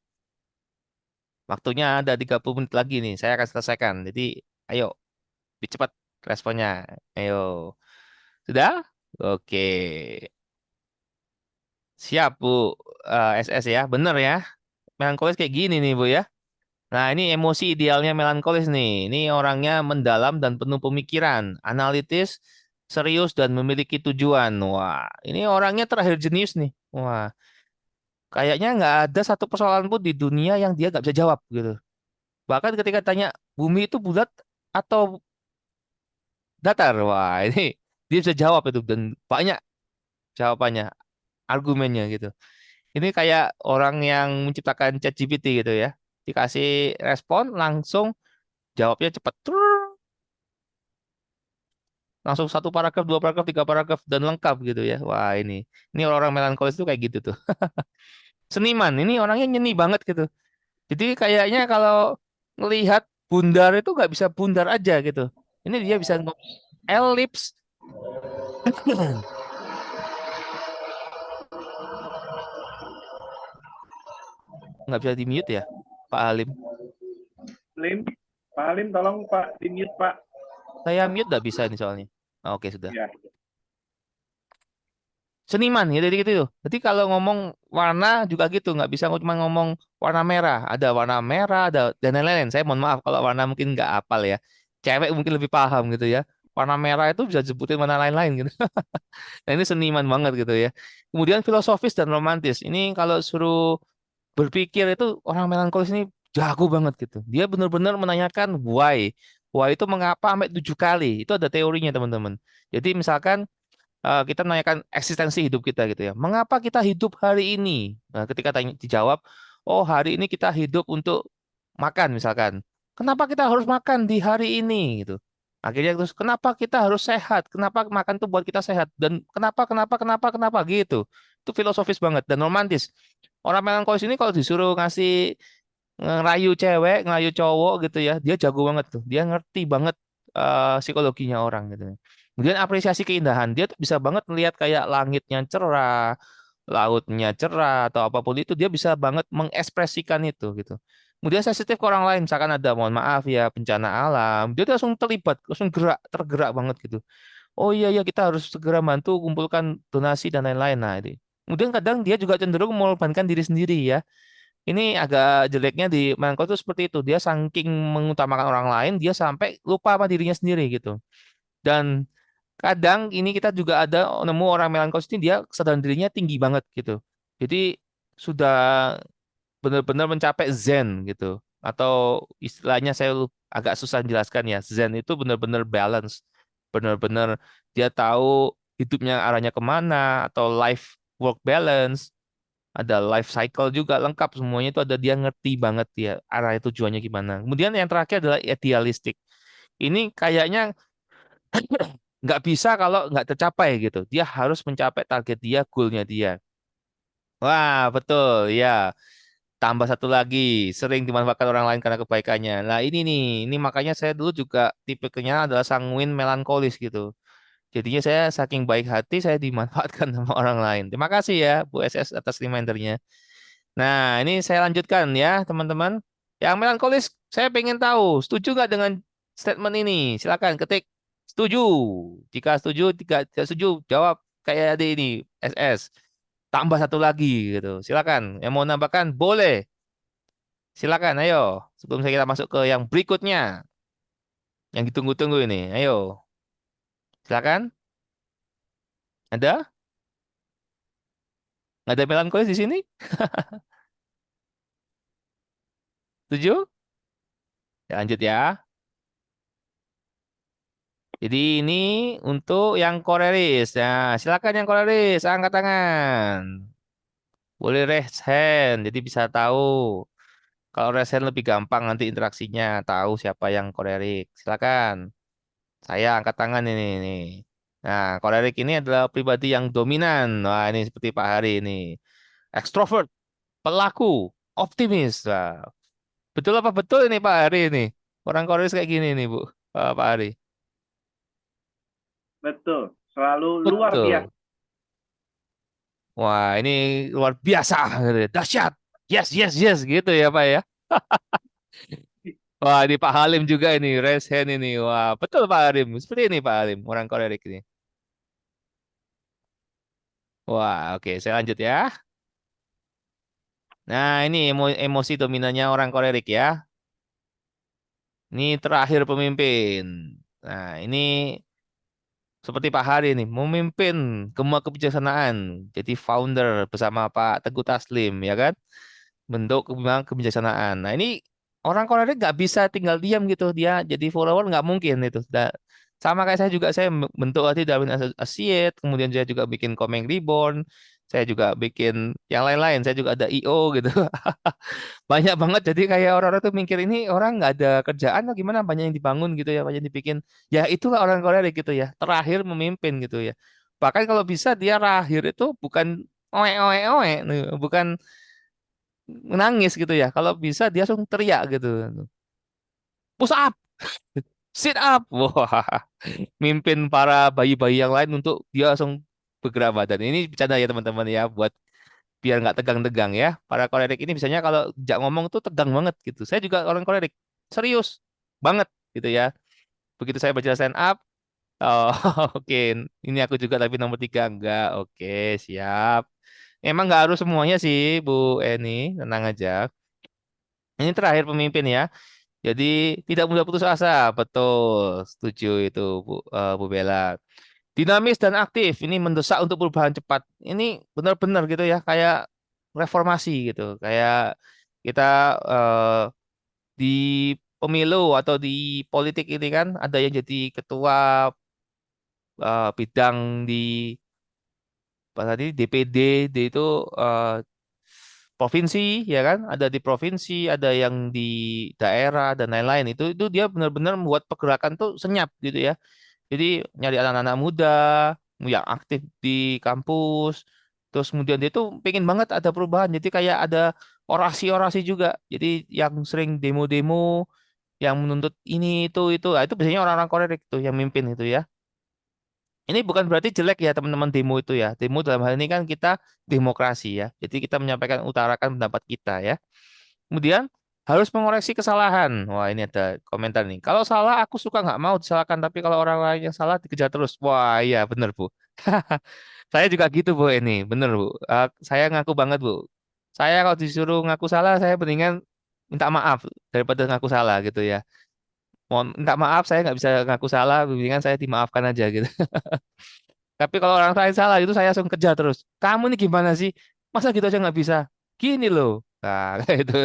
B: Waktunya ada 30 menit lagi nih. Saya akan selesaikan. Jadi, ayo. Lebih cepat responnya. Ayo. Sudah? Oke. Siap, Bu. Eh, SS ya. Bener ya. Melankolis kayak gini nih, Bu ya. Nah, ini emosi idealnya melankolis nih. Ini orangnya mendalam dan penuh pemikiran, analitis, serius dan memiliki tujuan. Wah, ini orangnya terakhir jenius nih. Wah, kayaknya nggak ada satu persoalan pun di dunia yang dia nggak bisa jawab gitu. Bahkan ketika tanya bumi itu bulat atau datar, wah ini dia bisa jawab itu dan banyak jawabannya, argumennya gitu. Ini kayak orang yang menciptakan ChatGPT gitu ya. Dikasih respon langsung jawabnya cepat. Langsung satu paragraf, dua paragraf, tiga paragraf dan lengkap gitu ya. Wah, ini. Ini orang-orang melankolis itu kayak gitu tuh. Seniman, ini orangnya nyeni banget gitu. Jadi kayaknya kalau ngelihat bundar itu nggak bisa bundar aja gitu. Ini dia bisa ngomong elips. Nggak bisa di mute ya, Pak Halim.
A: Lim, Pak Halim tolong Pak di mute Pak.
B: Saya mute nggak bisa nih soalnya. Oke sudah.
A: Ya.
B: Seniman ya jadi gitu tuh. Jadi kalau ngomong warna juga gitu, nggak bisa cuma ngomong warna merah. Ada warna merah, ada dan lain-lain. Saya mohon maaf kalau warna mungkin nggak apal ya. Cewek mungkin lebih paham gitu ya. Warna merah itu bisa disebutin warna lain-lain gitu. Nah ini seniman banget gitu ya. Kemudian filosofis dan romantis. Ini kalau suruh berpikir itu orang melankolis ini jago banget gitu. Dia benar-benar menanyakan why. Why itu mengapa sampai tujuh kali. Itu ada teorinya teman-teman. Jadi misalkan eh, kita menanyakan eksistensi hidup kita gitu ya. Mengapa kita hidup hari ini? Nah, ketika tanya, dijawab, oh hari ini kita hidup untuk makan misalkan. Kenapa kita harus makan di hari ini gitu? Akhirnya terus kenapa kita harus sehat? Kenapa makan tuh buat kita sehat? Dan kenapa kenapa kenapa kenapa gitu? Itu filosofis banget dan romantis. Orang melankolis ini kalau disuruh ngasih ngerayu cewek, ngerayu cowok gitu ya, dia jago banget tuh. Dia ngerti banget eh, psikologinya orang gitu. Kemudian apresiasi keindahan, dia tuh bisa banget melihat kayak langitnya cerah, lautnya cerah atau apa pun itu, dia bisa banget mengekspresikan itu gitu. Kemudian sensitif ke orang lain, misalkan ada mohon maaf ya bencana alam, dia tuh langsung terlibat, langsung gerak, tergerak banget gitu. Oh iya ya kita harus segera bantu kumpulkan donasi dan lain-lain. Nah, ini. Kemudian kadang dia juga cenderung mengorbankan diri sendiri ya. Ini agak jeleknya di melankolis itu seperti itu. Dia saking mengutamakan orang lain, dia sampai lupa sama dirinya sendiri gitu. Dan kadang ini kita juga ada nemu orang melankolis ini dia kesadaran dirinya tinggi banget gitu. Jadi sudah benar-benar mencapai zen gitu. Atau istilahnya saya agak susah menjelaskan ya. Zen itu benar-benar balance. Benar-benar dia tahu hidupnya arahnya ke mana atau life work balance ada life cycle juga lengkap semuanya itu ada dia ngerti banget dia arah tujuannya gimana. Kemudian yang terakhir adalah idealistik. Ini kayaknya nggak bisa kalau nggak tercapai gitu. Dia harus mencapai target dia, goalnya dia. Wah, betul ya. Tambah satu lagi, sering dimanfaatkan orang lain karena kebaikannya. Nah ini nih, ini makanya saya dulu juga tipenya adalah sanguin melankolis gitu. Jadinya saya saking baik hati saya dimanfaatkan sama orang lain. Terima kasih ya Bu SS atas remindernya. Nah, ini saya lanjutkan ya, teman-teman. Yang melankolis, saya pengen tahu, setuju nggak dengan statement ini? Silakan ketik setuju. Jika setuju, jika tidak setuju, jawab kayak ada ini, SS. Tambah satu lagi gitu. Silakan. Yang mau nambahkan boleh. Silakan, ayo. Sebelum saya kita masuk ke yang berikutnya. Yang ditunggu-tunggu ini. Ayo. Silakan. Ada? Ada melankolis di sini? Setuju? Ya, lanjut ya. Jadi ini untuk yang koleris. Nah, silakan yang koleris, angkat tangan. Boleh raise hand, jadi bisa tahu. Kalau raise hand lebih gampang nanti interaksinya, tahu siapa yang kolerik. Silakan. Saya angkat tangan ini nih. Nah, kolerik ini adalah pribadi yang dominan. Wah, ini seperti Pak Hari ini. Extrovert, pelaku, optimis. Wah, betul apa betul ini Pak Hari ini? Orang koleris kayak gini nih, Bu. Pak Pak Hari.
A: Betul. Selalu luar
B: Betul.
A: biasa.
B: Wah, ini luar biasa, dahsyat. Yes, yes, yes, gitu ya Pak ya. Wah, ini Pak Halim juga ini, raise hand ini. Wah, betul Pak Halim. Seperti ini Pak Halim, orang kolerik ini. Wah, oke, saya lanjut ya. Nah, ini emo- emosi dominannya orang kolerik ya. Ini terakhir pemimpin. Nah, ini seperti Pak Hari nih, memimpin gemah kebijaksanaan, jadi founder bersama Pak Teguh Taslim, ya kan? Bentuk kebijaksanaan. Nah, ini orang kolerik nggak bisa tinggal diam gitu, dia jadi follower nggak mungkin itu. Sama kayak saya juga, saya bentuk tadi Darwin Associate, kemudian saya juga bikin Komeng Reborn, saya juga bikin yang lain-lain, saya juga ada IO gitu. Banyak banget, jadi kayak orang-orang tuh mikir ini orang nggak ada kerjaan atau gimana, banyak yang dibangun gitu ya, banyak yang dibikin. Ya itulah orang kolerik gitu ya, terakhir memimpin gitu ya. Bahkan kalau bisa dia terakhir itu bukan oe oe oe, bukan menangis gitu ya. Kalau bisa dia langsung teriak gitu. Push up, sit up. Wah, mimpin para bayi-bayi yang lain untuk dia langsung bergerak badan. Ini bercanda ya teman-teman ya, buat biar nggak tegang-tegang ya. Para kolerik ini biasanya kalau jak ngomong tuh tegang banget gitu. Saya juga orang kolerik, serius banget gitu ya. Begitu saya baca stand up, oh oke, ini aku juga tapi nomor tiga enggak. Oke, siap. Emang nggak harus semuanya sih, Bu Eni, tenang aja. Ini terakhir pemimpin ya. Jadi tidak mudah putus asa, betul, setuju itu Bu, eh, Bu Bella. Dinamis dan aktif, ini mendesak untuk perubahan cepat. Ini benar-benar gitu ya, kayak reformasi gitu, kayak kita eh, di pemilu atau di politik ini kan ada yang jadi ketua eh, bidang di apa tadi DPD, D itu eh, provinsi ya kan? Ada di provinsi ada yang di daerah dan lain-lain. Itu itu dia benar-benar membuat pergerakan tuh senyap gitu ya. Jadi nyari anak-anak muda yang aktif di kampus terus kemudian dia tuh pengen banget ada perubahan. Jadi kayak ada orasi-orasi juga. Jadi yang sering demo-demo yang menuntut ini itu itu. Nah, itu biasanya orang-orang kolerik tuh yang mimpin itu ya ini bukan berarti jelek ya teman-teman demo itu ya. Demo dalam hal ini kan kita demokrasi ya. Jadi kita menyampaikan utarakan pendapat kita ya. Kemudian harus mengoreksi kesalahan. Wah ini ada komentar nih. Kalau salah aku suka nggak mau disalahkan, tapi kalau orang lain yang salah dikejar terus. Wah iya bener bu. saya juga gitu bu ini, bener bu. Uh, saya ngaku banget bu. Saya kalau disuruh ngaku salah, saya mendingan minta maaf daripada ngaku salah gitu ya mohon minta maaf saya nggak bisa ngaku salah mendingan saya dimaafkan aja gitu. Tapi kalau orang lain salah itu saya langsung kerja terus. Kamu ini gimana sih? Masa gitu aja nggak bisa? Gini loh. Nah itu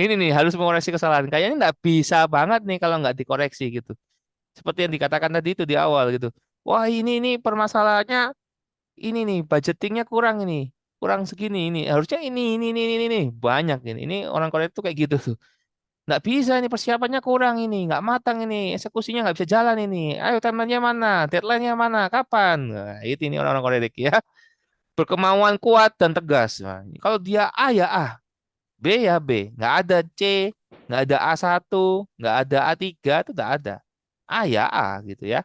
B: ini nih harus mengoreksi kesalahan. Kayaknya nggak bisa banget nih kalau nggak dikoreksi gitu. Seperti yang dikatakan tadi itu di awal gitu. Wah ini ini permasalahannya ini nih budgetingnya kurang ini. Kurang segini ini. Harusnya ini ini ini ini, ini. banyak ini. Ini orang Korea itu kayak gitu tuh nggak bisa ini persiapannya kurang ini nggak matang ini eksekusinya nggak bisa jalan ini. Ayo timelinenya mana? Deadline-nya mana? Kapan? Nah, itu ini orang-orang kolerik ya. Berkemauan kuat dan tegas. Nah, kalau dia A ya A. B ya B. Nggak ada C nggak ada A1 nggak ada A3 itu nggak ada. A ya A gitu ya.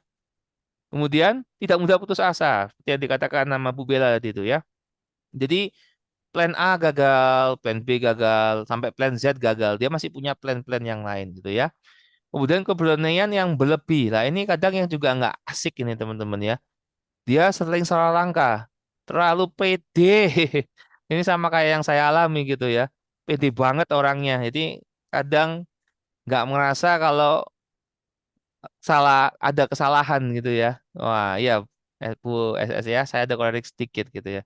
B: Kemudian tidak mudah putus asa seperti yang dikatakan nama Bu Bella tadi itu ya. Jadi plan A gagal, plan B gagal, sampai plan Z gagal. Dia masih punya plan-plan yang lain gitu ya. Kemudian keberanian yang berlebih. Nah ini kadang yang juga nggak asik ini teman-teman ya. Dia sering salah langkah, terlalu pede. Ini sama kayak yang saya alami gitu ya. Pede banget orangnya. Jadi kadang nggak merasa kalau salah ada kesalahan gitu ya. Wah iya Bu SS ya, saya ada koreksi sedikit gitu ya.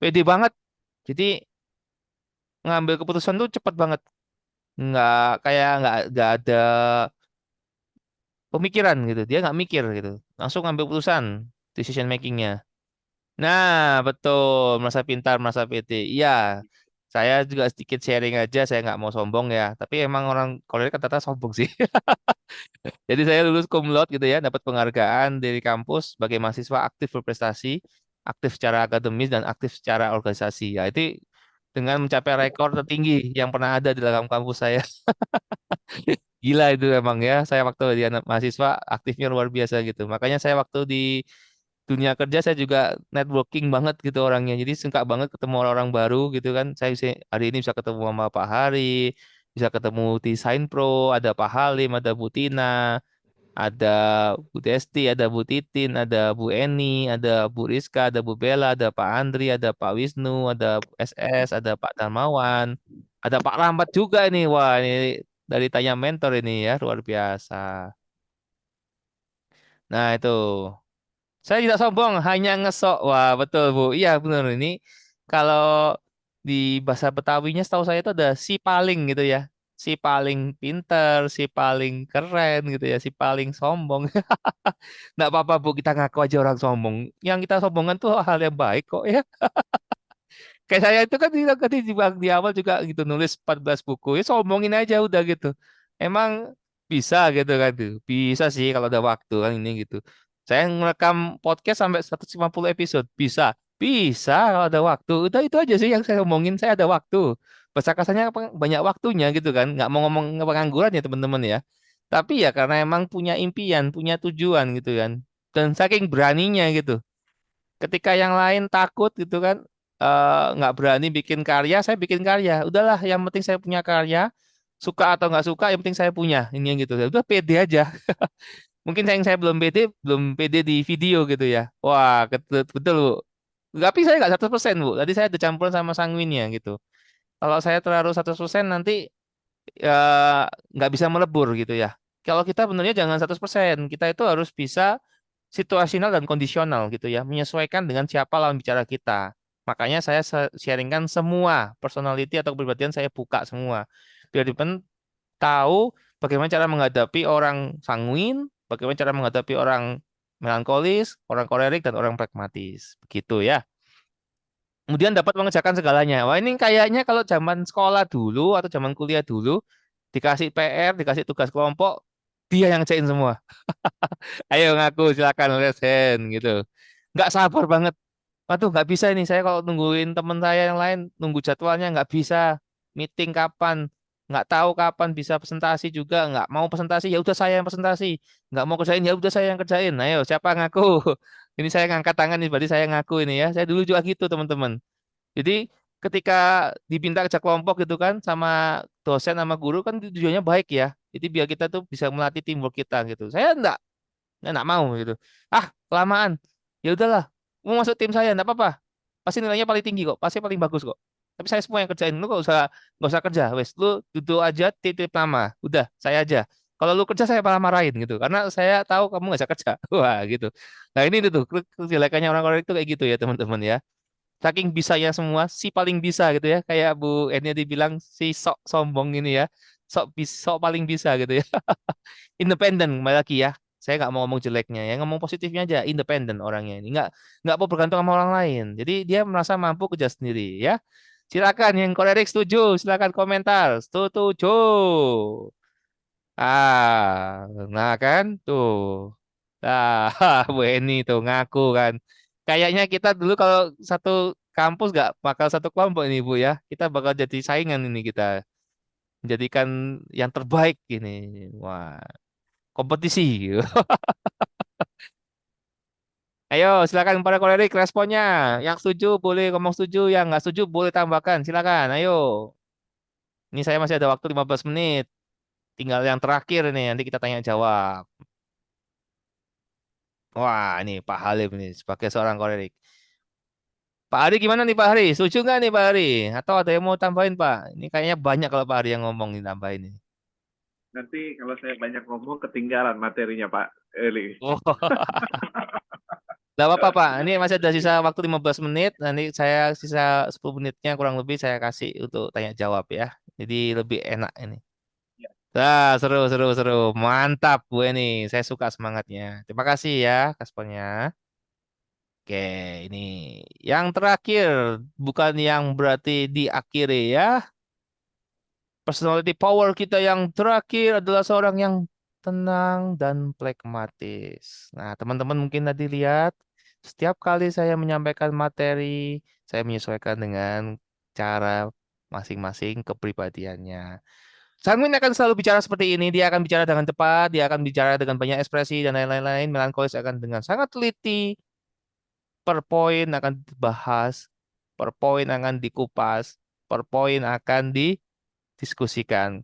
B: Pede banget jadi ngambil keputusan tuh cepat banget. Nggak kayak nggak nggak ada pemikiran gitu. Dia nggak mikir gitu. Langsung ngambil keputusan decision makingnya. Nah, betul. Merasa pintar, merasa pede. Iya, saya juga sedikit sharing aja. Saya nggak mau sombong ya. Tapi emang orang kan ternyata sombong sih. Jadi saya lulus cum laude gitu ya, dapat penghargaan dari kampus sebagai mahasiswa aktif berprestasi, aktif secara akademis dan aktif secara organisasi. Ya, itu dengan mencapai rekor tertinggi yang pernah ada di dalam kampus saya. Gila itu emang ya. Saya waktu di anak mahasiswa aktifnya luar biasa gitu. Makanya saya waktu di dunia kerja saya juga networking banget gitu orangnya. Jadi suka banget ketemu orang-orang baru gitu kan. Saya bisa, hari ini bisa ketemu sama Pak Hari, bisa ketemu di Sign Pro, ada Pak Halim, ada Bu Tina, ada Bu Desti, ada Bu Titin, ada Bu Eni, ada Bu Rizka, ada Bu Bella, ada Pak Andri, ada Pak Wisnu, ada SS, ada Pak Darmawan, ada Pak Rambat juga ini. Wah, ini dari tanya mentor ini ya, luar biasa. Nah, itu. Saya tidak sombong, hanya ngesok. Wah, betul, Bu. Iya, benar ini. Kalau di bahasa Betawinya setahu saya itu ada si paling gitu ya. Si paling pinter, si paling keren gitu ya, si paling sombong. Nggak apa-apa, Bu, kita ngaku aja orang sombong. Yang kita sombongan tuh hal yang baik kok ya. Kayak saya itu kan di, tadi di, di awal juga gitu nulis 14 buku. Ya sombongin aja udah gitu. Emang bisa gitu kan tuh. Bisa sih kalau ada waktu kan ini gitu. Saya ngerekam podcast sampai 150 episode. Bisa. Bisa kalau ada waktu. Udah itu aja sih yang saya omongin. Saya ada waktu. Bahasa kasarnya banyak waktunya gitu kan. Nggak mau ngomong pengangguran ya teman-teman ya. Tapi ya karena emang punya impian, punya tujuan gitu kan. Dan saking beraninya gitu. Ketika yang lain takut gitu kan. Uh, nggak berani bikin karya, saya bikin karya. Udahlah, yang penting saya punya karya. Suka atau nggak suka, yang penting saya punya. Ini yang gitu. Udah pede aja. Mungkin yang saya belum pede, belum pede di video gitu ya. Wah, betul, betul Bu. Tapi saya nggak 100% Bu. Tadi saya ada campuran sama sanguinnya gitu. Kalau saya terlalu 100% nanti ya, nggak bisa melebur gitu ya. Kalau kita benernya jangan 100%. Kita itu harus bisa situasional dan kondisional gitu ya. Menyesuaikan dengan siapa lawan bicara kita. Makanya saya sharingkan semua personality atau kepribadian saya buka semua. Biar teman tahu bagaimana cara menghadapi orang sanguin, bagaimana cara menghadapi orang melankolis, orang kolerik, dan orang pragmatis. Begitu ya. Kemudian dapat mengerjakan segalanya. Wah ini kayaknya kalau zaman sekolah dulu atau zaman kuliah dulu, dikasih PR, dikasih tugas kelompok, dia yang ngerjain semua. Ayo ngaku, silakan lesen gitu. Nggak sabar banget. Waduh, nggak bisa ini. Saya kalau nungguin teman saya yang lain, nunggu jadwalnya nggak bisa. Meeting kapan? Nggak tahu kapan bisa presentasi juga nggak mau presentasi ya udah saya yang presentasi. Nggak mau kerjain ya udah saya yang kerjain. Ayo siapa ngaku? Ini saya ngangkat tangan nih berarti saya ngaku ini ya. Saya dulu juga gitu teman-teman. Jadi ketika diminta kerja kelompok gitu kan sama dosen sama guru kan tujuannya baik ya. Jadi biar kita tuh bisa melatih teamwork kita gitu. Saya enggak enggak mau gitu. Ah kelamaan. Ya udahlah mau masuk tim saya enggak apa-apa. Pasti nilainya paling tinggi kok pasti paling bagus kok tapi saya semua yang kerjain. Lu gak usah gak usah kerja, wes. Lu duduk aja titip nama. Udah, saya aja. Kalau lu kerja saya malah marahin gitu. Karena saya tahu kamu gak bisa kerja. Wah, gitu. Nah, ini tuh kejelekannya orang-orang itu kayak gitu ya, teman-teman ya. Saking bisanya semua, si paling bisa gitu ya. Kayak Bu Enya dibilang si sok sombong ini ya. Sok sok paling bisa gitu ya. Independen kembali lagi ya saya nggak mau ngomong jeleknya ya ngomong positifnya aja independen orangnya ini nggak nggak mau bergantung sama orang lain jadi dia merasa mampu kerja sendiri ya Silakan yang kolerik setuju, silakan komentar. Setuju. Ah, nah kan tuh. Ah, Bu Eni tuh ngaku kan. Kayaknya kita dulu kalau satu kampus nggak bakal satu kelompok ini Bu ya. Kita bakal jadi saingan ini kita. Menjadikan yang terbaik ini. Wah, kompetisi. Ayo, silakan para kolerik responnya. Yang setuju boleh ngomong setuju, yang nggak setuju boleh tambahkan. Silakan, ayo. Ini saya masih ada waktu 15 menit. Tinggal yang terakhir ini, nanti kita tanya jawab. Wah, ini Pak Halim nih sebagai seorang kolerik. Pak Hari gimana nih Pak Hari? Setuju nggak nih Pak Hari? Atau ada yang mau tambahin Pak? Ini kayaknya banyak kalau Pak Hari yang ngomong nih tambahin ini.
A: Nanti kalau saya banyak ngomong ketinggalan materinya Pak Eli. Oh.
B: Gak apa-apa Pak, ini masih ada sisa waktu 15 menit, nanti saya sisa 10 menitnya kurang lebih saya kasih untuk tanya jawab ya. Jadi lebih enak ini. Ya. Nah, seru, seru, seru. Mantap, Bu Eni. Saya suka semangatnya. Terima kasih ya, Kaspernya. Oke, ini yang terakhir, bukan yang berarti diakhiri ya. Personality power kita yang terakhir adalah seorang yang tenang dan pragmatis. Nah, teman-teman mungkin tadi lihat, setiap kali saya menyampaikan materi, saya menyesuaikan dengan cara masing-masing kepribadiannya. Sanguin akan selalu bicara seperti ini. Dia akan bicara dengan cepat, dia akan bicara dengan banyak ekspresi dan lain-lain. Melankolis akan dengan sangat teliti. Per poin akan dibahas, per poin akan dikupas, per poin akan didiskusikan.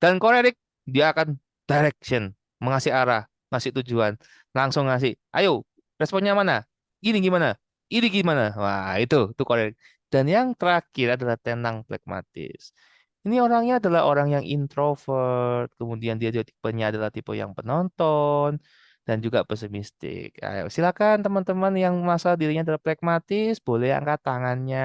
B: Dan korerik dia akan direction, mengasih arah, ngasih tujuan, langsung ngasih. Ayo, responnya mana? Ini gimana? Ini gimana? Wah, itu tuh korerik. Dan yang terakhir adalah tenang pragmatis. Ini orangnya adalah orang yang introvert, kemudian dia tipenya adalah tipe yang penonton dan juga pesimistik. Ayo, silakan teman-teman yang merasa dirinya adalah pragmatis, boleh angkat tangannya,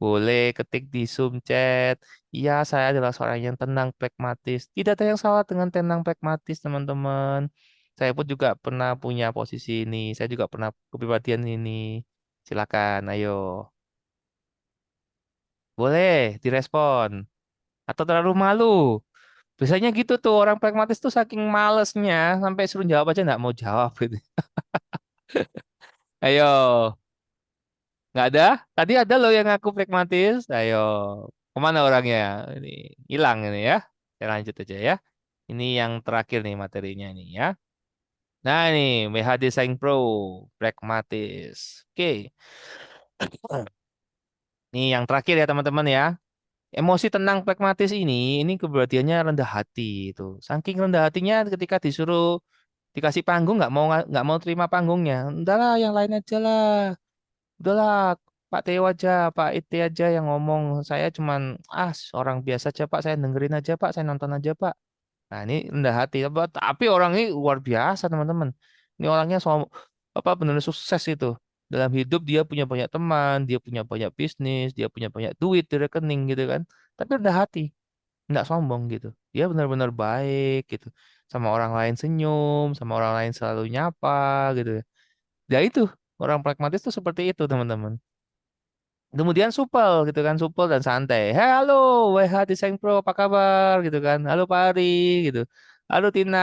B: boleh ketik di Zoom chat. Iya, saya adalah seorang yang tenang pragmatis. Tidak ada yang salah dengan tenang pragmatis, teman-teman. Saya pun juga pernah punya posisi ini. Saya juga pernah kepribadian ini. Silakan, ayo. Boleh direspon atau terlalu malu. Biasanya gitu tuh orang pragmatis tuh saking malesnya sampai suruh jawab aja nggak mau jawab gitu. Ayo. Nggak ada? Tadi ada loh yang ngaku pragmatis. Ayo. Ke mana orangnya? Ini hilang ini ya. Saya lanjut aja ya. Ini yang terakhir nih materinya nih ya. Nah ini WH Design Pro pragmatis. Oke. Ini yang terakhir ya teman-teman ya. Emosi tenang pragmatis ini ini keberhatiannya rendah hati itu. Saking rendah hatinya ketika disuruh dikasih panggung nggak mau nggak mau terima panggungnya. Udahlah yang lain aja lah. Udahlah Pak Teo aja Pak Ite aja yang ngomong. Saya cuman ah orang biasa aja Pak. Saya dengerin aja Pak. Saya nonton aja Pak nah ini rendah hati tapi orang ini luar biasa teman-teman ini orangnya so, apa benar sukses itu dalam hidup dia punya banyak teman, dia punya banyak bisnis, dia punya banyak duit di rekening gitu kan. Tapi rendah hati, nggak sombong gitu. Dia benar-benar baik gitu. Sama orang lain senyum, sama orang lain selalu nyapa gitu. Ya itu, orang pragmatis tuh seperti itu teman-teman. Kemudian supel gitu kan, supel dan santai. Hey, halo, WH Design Pro, apa kabar gitu kan? Halo Pak Ari gitu. Halo Tina,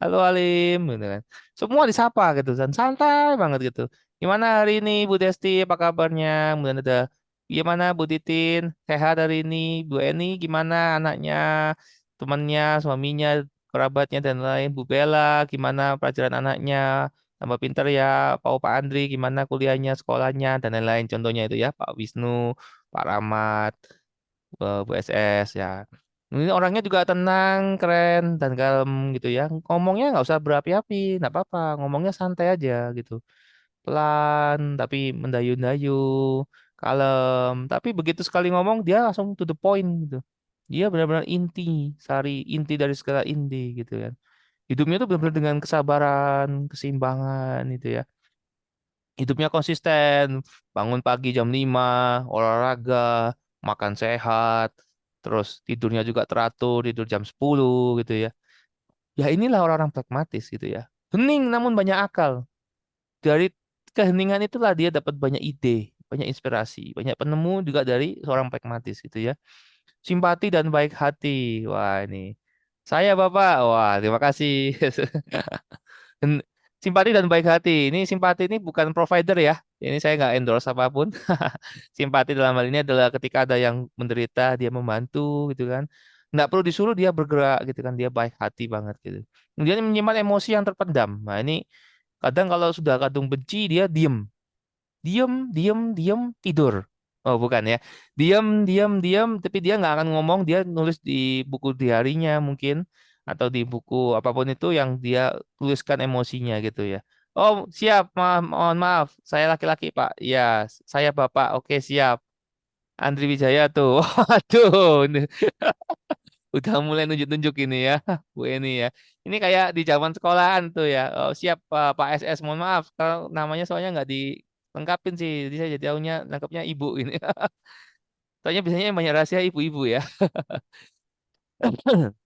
B: halo Alim gitu kan. Semua disapa gitu dan santai banget gitu. Gimana hari ini Bu Desti, apa kabarnya? Kemudian ada gimana Bu Titin, sehat hari ini? Bu Eni, gimana anaknya, temannya, suaminya, kerabatnya dan lain. Bu Bella, gimana pelajaran anaknya? Tambah pinter ya. Pak Pak Andri, gimana kuliahnya, sekolahnya, dan lain-lain. Contohnya itu ya, Pak Wisnu, Pak Rahmat, Bu SS ya. Ini orangnya juga tenang, keren, dan kalem gitu ya. Ngomongnya nggak usah berapi-api, nggak apa-apa. Ngomongnya santai aja gitu pelan tapi mendayu-dayu, kalem. Tapi begitu sekali ngomong dia langsung to the point gitu. Dia benar-benar inti, sari inti dari segala inti gitu kan. Hidupnya tuh benar-benar dengan kesabaran, keseimbangan gitu ya. Hidupnya konsisten, bangun pagi jam 5, olahraga, makan sehat, terus tidurnya juga teratur, tidur jam 10 gitu ya. Ya inilah orang-orang pragmatis gitu ya. Hening namun banyak akal. Dari keheningan itulah dia dapat banyak ide, banyak inspirasi, banyak penemu juga dari seorang pragmatis gitu ya. Simpati dan baik hati. Wah, ini. Saya Bapak. Wah, terima kasih. simpati dan baik hati. Ini simpati ini bukan provider ya. Ini saya nggak endorse apa pun. simpati dalam hal ini adalah ketika ada yang menderita, dia membantu gitu kan. Nggak perlu disuruh dia bergerak gitu kan. Dia baik hati banget gitu. Kemudian menyimpan emosi yang terpendam. Nah ini Kadang kalau sudah kadung benci dia diem. Diem, diem, diem, tidur. Oh bukan ya. Diem, diem, diem, tapi dia nggak akan ngomong, dia nulis di buku diarinya mungkin. Atau di buku apa pun itu yang dia tuliskan emosinya gitu ya. Oh siap, maaf, mohon maaf, saya laki-laki pak. Ya, saya bapak, oke siap. Andri Wijaya tuh. Waduh udah mulai nunjuk-nunjuk ini ya Bu Eni ya ini kayak di zaman sekolahan tuh ya oh, siap Pak SS mohon maaf kalau namanya soalnya nggak dilengkapin sih jadi saya jadi tahunya nangkepnya ibu ini. Soalnya biasanya banyak rahasia ibu-ibu ya.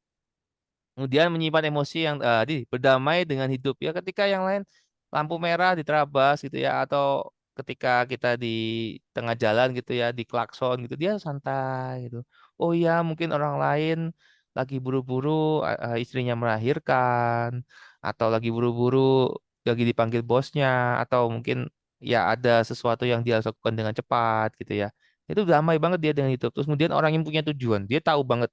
B: Kemudian menyimpan emosi yang eh, di berdamai dengan hidup. Ya ketika yang lain lampu merah diterabas gitu ya atau ketika kita di tengah jalan gitu ya di klakson gitu dia santai gitu. Oh ya mungkin orang lain lagi buru-buru eh, istrinya melahirkan atau lagi buru-buru lagi dipanggil bosnya atau mungkin ya ada sesuatu yang dia lakukan dengan cepat gitu ya. Itu damai banget dia dengan itu. Terus kemudian orang yang punya tujuan, dia tahu banget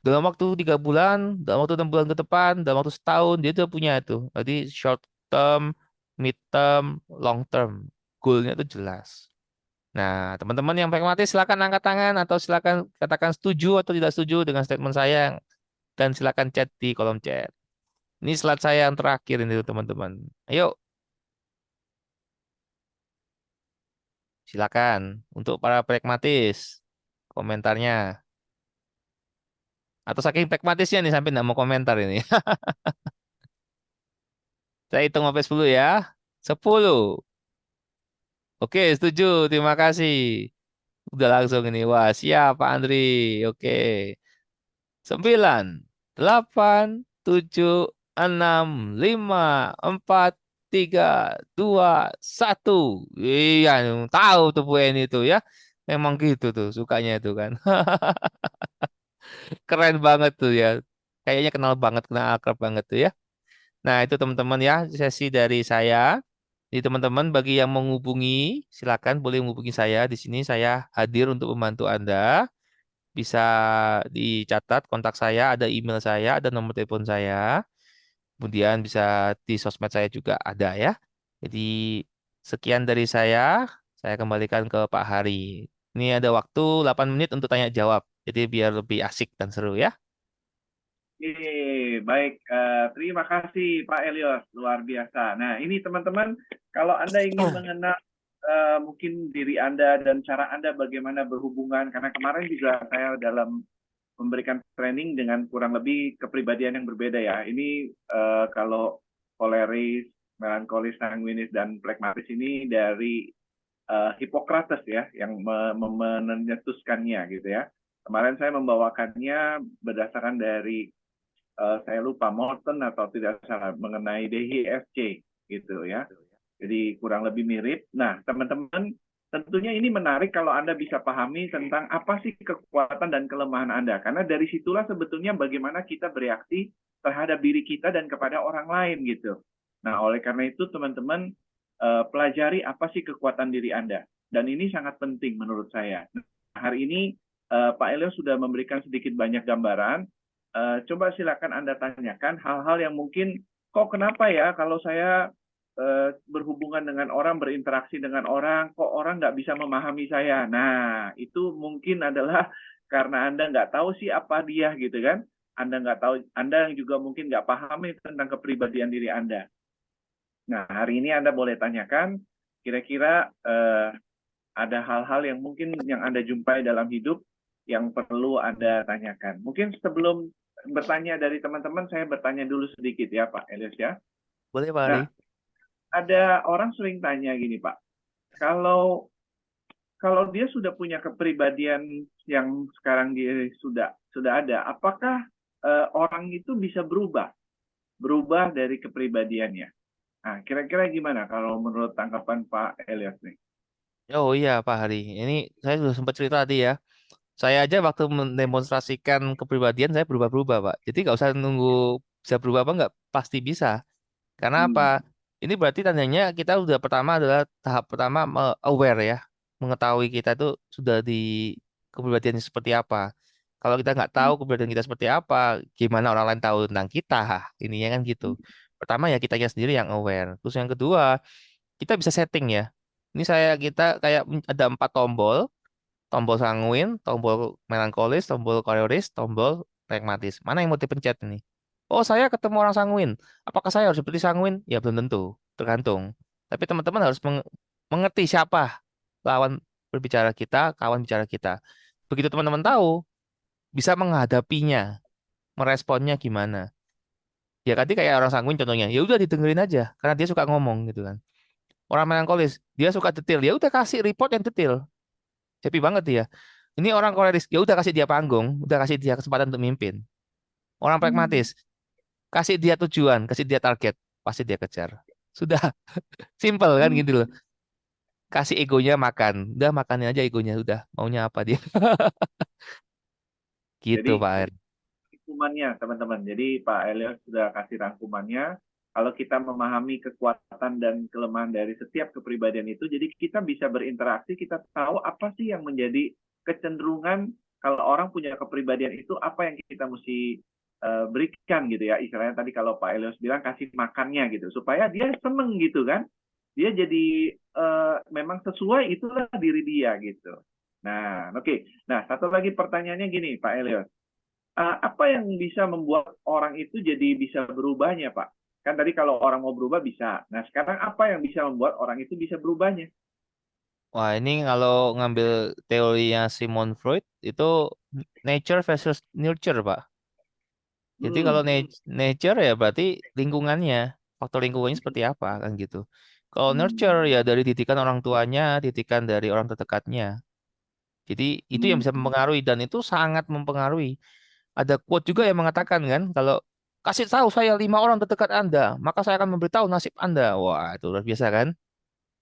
B: dalam waktu tiga bulan, dalam waktu enam bulan ke depan, dalam waktu setahun, dia tuh punya itu. Jadi short term, mid term, long term, goalnya itu jelas. Nah, teman-teman yang pragmatis silakan angkat tangan atau silakan katakan setuju atau tidak setuju dengan statement saya dan silakan chat di kolom chat. Ini slide saya yang terakhir ini teman-teman. Ayo. Silakan untuk para pragmatis komentarnya. Atau saking pragmatisnya nih sampai nggak mau komentar ini. Saya hitung sampai 10 ya. 10. Oke, setuju. Terima kasih. Udah langsung ini. Wah, siap Pak Andri. Oke. 9, 8, 7, 6, 5, 4, 3, 2, 1. Iya, tahu tuh Bu Eni itu ya. Memang gitu tuh sukanya itu kan. Keren banget tuh ya. Kayaknya kenal banget, kenal akrab banget tuh ya. Nah, itu teman-teman ya, sesi dari saya. Jadi teman-teman bagi yang menghubungi, silakan boleh menghubungi saya. Di sini saya hadir untuk membantu Anda. Bisa dicatat kontak saya, ada email saya, ada nomor telepon saya. Kemudian bisa di sosmed saya juga ada ya. Jadi sekian dari saya. Saya kembalikan ke Pak Hari. Ini ada waktu 8 menit untuk tanya jawab. Jadi biar lebih asik dan seru ya.
A: Oke, baik. Eh, terima kasih Pak Elios, luar biasa. Nah, ini teman-teman, kalau Anda ingin mengenal eh, mungkin diri Anda dan cara Anda bagaimana berhubungan, karena kemarin juga saya dalam memberikan training dengan kurang lebih kepribadian yang berbeda ya. Ini eh, kalau koleris, melankolis, sanguinis, dan plekmatis ini dari eh, Hippocrates ya, yang me- gitu ya. Kemarin saya membawakannya berdasarkan dari eh, saya lupa Morton atau tidak salah mengenai DHFC gitu ya. Jadi kurang lebih mirip. Nah, teman-teman tentunya ini menarik kalau Anda bisa pahami tentang apa sih kekuatan dan kelemahan Anda. Karena dari situlah sebetulnya bagaimana kita bereaksi terhadap diri kita dan kepada orang lain gitu. Nah, oleh karena itu teman-teman eh, pelajari apa sih kekuatan diri Anda. Dan ini sangat penting menurut saya. Nah, hari ini eh, Pak Elio sudah memberikan sedikit banyak gambaran Eh, coba silakan Anda tanyakan hal-hal yang mungkin kok kenapa ya kalau saya berhubungan dengan orang, berinteraksi dengan orang, kok orang nggak bisa memahami saya. Nah, itu mungkin adalah karena Anda nggak tahu sih apa dia gitu kan. Anda nggak tahu, Anda yang juga mungkin nggak pahami tentang kepribadian diri Anda. Nah, hari ini Anda boleh tanyakan, kira-kira eh, ada hal-hal yang mungkin yang Anda jumpai dalam hidup yang perlu Anda tanyakan. Mungkin sebelum bertanya dari teman-teman, saya bertanya dulu sedikit ya Pak Elias ya.
B: Boleh Pak Hari?
A: Nah, ada orang sering tanya gini Pak, kalau kalau dia sudah punya kepribadian yang sekarang dia sudah sudah ada, apakah eh, orang itu bisa berubah, berubah dari kepribadiannya? Nah, kira-kira gimana kalau menurut tanggapan Pak Elias nih?
B: Oh iya Pak Hari. Ini saya sudah sempat cerita tadi ya. Saya aja waktu mendemonstrasikan kepribadian saya berubah-berubah Pak. Jadi nggak usah nunggu bisa berubah apa nggak pasti bisa. Karena
A: Hmm.
B: apa? Ini berarti tandanya kita udah pertama adalah tahap pertama aware ya, mengetahui kita itu sudah di kepribadiannya seperti apa. Kalau kita nggak tahu kepribadian kita seperti apa, gimana orang lain tahu tentang kita? Ininya kan gitu. Pertama ya kitanya sendiri yang aware. Terus yang kedua, kita bisa setting ya. Ini saya kita kayak ada empat tombol, tombol sanguin, tombol melankolis, tombol koleris, tombol pragmatis. Mana yang mau dipencet ini? Oh, saya ketemu orang sanguin. Apakah saya harus seperti sanguin? Ya belum tentu, tergantung. Tapi teman-teman harus meng- mengerti siapa lawan berbicara kita, kawan bicara kita. Begitu teman-teman tahu, bisa menghadapinya, meresponnya gimana. Ya tadi kayak orang sanguin contohnya, ya udah didengerin aja, karena dia suka ngomong gitu kan. Orang melankolis, dia suka detail, ya udah kasih report yang detail. Happy banget dia. Ini orang koleris, ya udah kasih dia panggung, udah kasih dia kesempatan untuk mimpin. Orang pragmatis, kasih dia tujuan, kasih dia target, pasti dia kejar. Sudah, simple kan gitu loh. Kasih egonya makan, udah makannya aja egonya, udah maunya apa dia. Gitu
A: Jadi-
B: Pak Eri.
A: rangkumannya teman-teman. Jadi Pak Elias sudah kasih rangkumannya. Kalau kita memahami kekuatan dan kelemahan dari setiap kepribadian itu, jadi kita bisa berinteraksi, kita tahu apa sih yang menjadi kecenderungan kalau orang punya kepribadian itu apa yang kita mesti eh, berikan gitu ya. Istilahnya tadi kalau Pak Elias bilang kasih makannya gitu, supaya dia seneng gitu kan. Dia jadi eh, memang sesuai itulah diri dia gitu. Nah, oke. Nah, satu lagi pertanyaannya gini, Pak Elias. Uh, apa yang bisa membuat orang itu jadi bisa berubahnya, Pak? Kan tadi kalau orang mau berubah bisa. Nah, sekarang apa yang bisa membuat orang itu bisa berubahnya?
B: Wah, ini kalau ngambil teorinya Sigmund Freud itu nature versus nurture, Pak. Jadi
A: Hmm,
B: kalau nat- nature ya berarti lingkungannya, faktor lingkungannya seperti apa kan gitu. Kalau nurture ya dari didikan orang tuanya, didikan dari orang terdekatnya. Jadi itu yang bisa mempengaruhi dan itu sangat mempengaruhi. Ada quote juga yang mengatakan kan kalau kasih tahu saya lima orang terdekat Anda, maka saya akan memberitahu nasib Anda. Wah, itu luar biasa kan?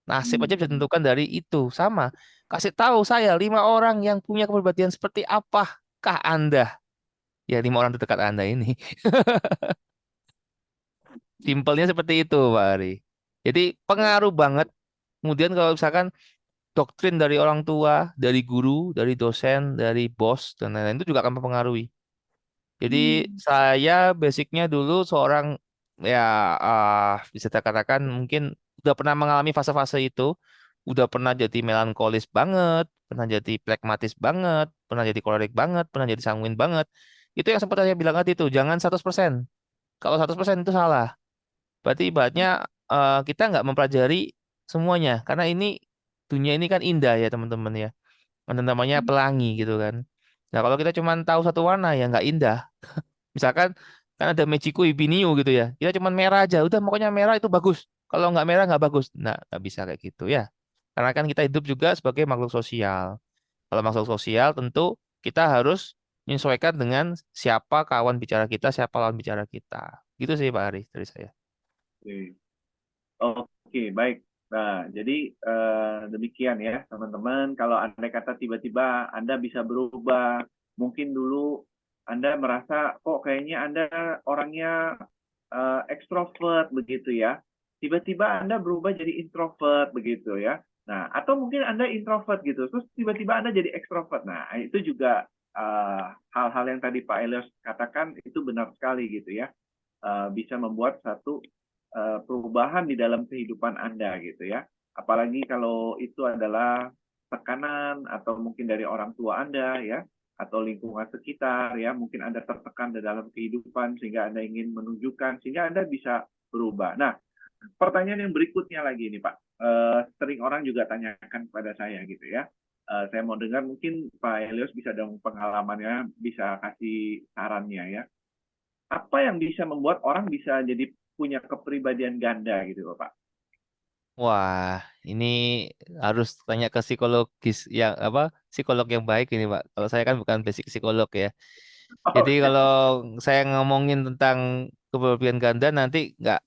B: Nasib aja bisa ditentukan dari itu. Sama. Kasih tahu saya lima orang yang punya kepribadian seperti apakah Anda? Ya, lima orang terdekat Anda ini. Simpelnya seperti itu, Pak Ari. Jadi pengaruh banget. Kemudian kalau misalkan doktrin dari orang tua, dari guru, dari dosen, dari bos, dan lain-lain itu juga akan mempengaruhi. Jadi saya basicnya dulu seorang ya ah, bisa dikatakan mungkin udah pernah mengalami fase-fase itu, udah pernah jadi melankolis banget, pernah jadi pragmatis banget, pernah jadi kolerik banget, pernah jadi sanguin banget. Itu yang sempat saya bilang tadi itu, jangan 100%. Kalau 100% itu salah. Berarti ibaratnya eh, kita nggak mempelajari semuanya karena ini dunia ini kan indah ya teman-teman ya. Ada namanya pelangi gitu kan. Nah, kalau kita cuma tahu satu warna ya nggak indah. Misalkan kan ada Mechiku Ibiniu gitu ya. Kita cuma merah aja, udah pokoknya merah itu bagus. Kalau nggak merah nggak bagus. Nah, nggak bisa kayak gitu ya. Karena kan kita hidup juga sebagai makhluk sosial. Kalau makhluk sosial tentu kita harus menyesuaikan dengan siapa kawan bicara kita, siapa lawan bicara kita. Gitu sih Pak Ari dari saya.
A: Oke, Oke, baik. Nah, jadi eh, demikian ya, teman-teman. Kalau Anda kata tiba-tiba Anda bisa berubah, mungkin dulu Anda merasa kok kayaknya Anda orangnya eh, ekstrovert begitu ya. Tiba-tiba Anda berubah jadi introvert begitu ya. Nah, atau mungkin Anda introvert gitu, terus tiba-tiba Anda jadi ekstrovert. Nah, itu juga eh, hal-hal yang tadi Pak Elias katakan itu benar sekali gitu ya. Eh, bisa membuat satu eh, perubahan di dalam kehidupan Anda gitu ya. Apalagi kalau itu adalah tekanan atau mungkin dari orang tua Anda ya atau lingkungan sekitar ya, mungkin Anda tertekan di dalam kehidupan sehingga Anda ingin menunjukkan sehingga Anda bisa berubah. Nah, pertanyaan yang berikutnya lagi nih Pak. Eh, sering orang juga tanyakan kepada saya gitu ya. Eh, saya mau dengar mungkin Pak Helios bisa dong pengalamannya bisa kasih sarannya ya apa yang bisa membuat orang bisa jadi punya kepribadian ganda gitu Pak.
B: Wah, ini harus tanya ke psikologis yang apa? Psikolog yang baik ini, Pak. Kalau saya kan bukan basic psikolog ya. Jadi
A: Oke.
B: kalau saya ngomongin tentang kepribadian ganda nanti nggak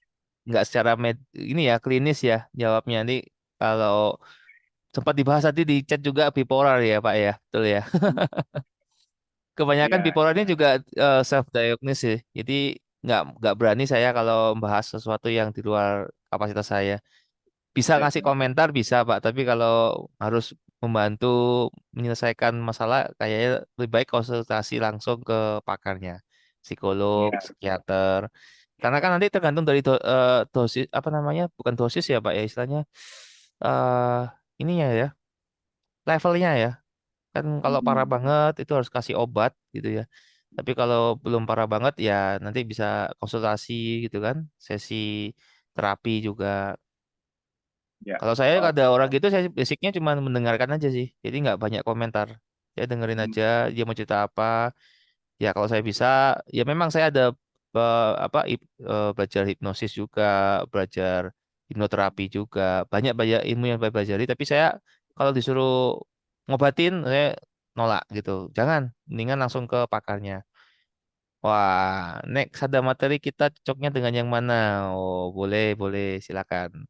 B: nggak secara med, ini ya klinis ya jawabnya. Nanti kalau sempat dibahas tadi di chat juga bipolar ya, Pak ya. Betul ya. Kebanyakan
A: Iya.
B: bipolar ini juga self diagnosis sih. Jadi nggak nggak berani saya kalau membahas sesuatu yang di luar kapasitas saya. Bisa
A: Iya.
B: ngasih komentar bisa Pak, tapi kalau harus membantu menyelesaikan masalah kayaknya lebih baik konsultasi langsung ke pakarnya, psikolog,
A: Iya.
B: psikiater. Karena kan nanti tergantung dari do- eh, dosis apa namanya? Bukan dosis ya Pak ya istilahnya. eh ininya ya, levelnya ya. Kan kalau parah
A: Hmm.
B: banget itu harus kasih obat gitu ya. Tapi kalau belum parah banget ya nanti bisa konsultasi gitu kan, sesi terapi juga.
A: Ya.
B: Kalau saya
A: Oh,
B: ada orang gitu saya basicnya cuma mendengarkan aja sih. Jadi nggak banyak komentar. Saya dengerin
A: Hmm.
B: aja dia mau cerita apa. Ya kalau saya bisa ya memang saya ada eh, apa eh, belajar hipnosis juga, belajar hipnoterapi juga. Banyak banyak ilmu yang saya pelajari tapi saya kalau disuruh ngobatin saya nolak gitu. Jangan, mendingan langsung ke pakarnya. Wah, next ada materi kita cocoknya dengan yang mana? Oh, boleh, boleh, silakan.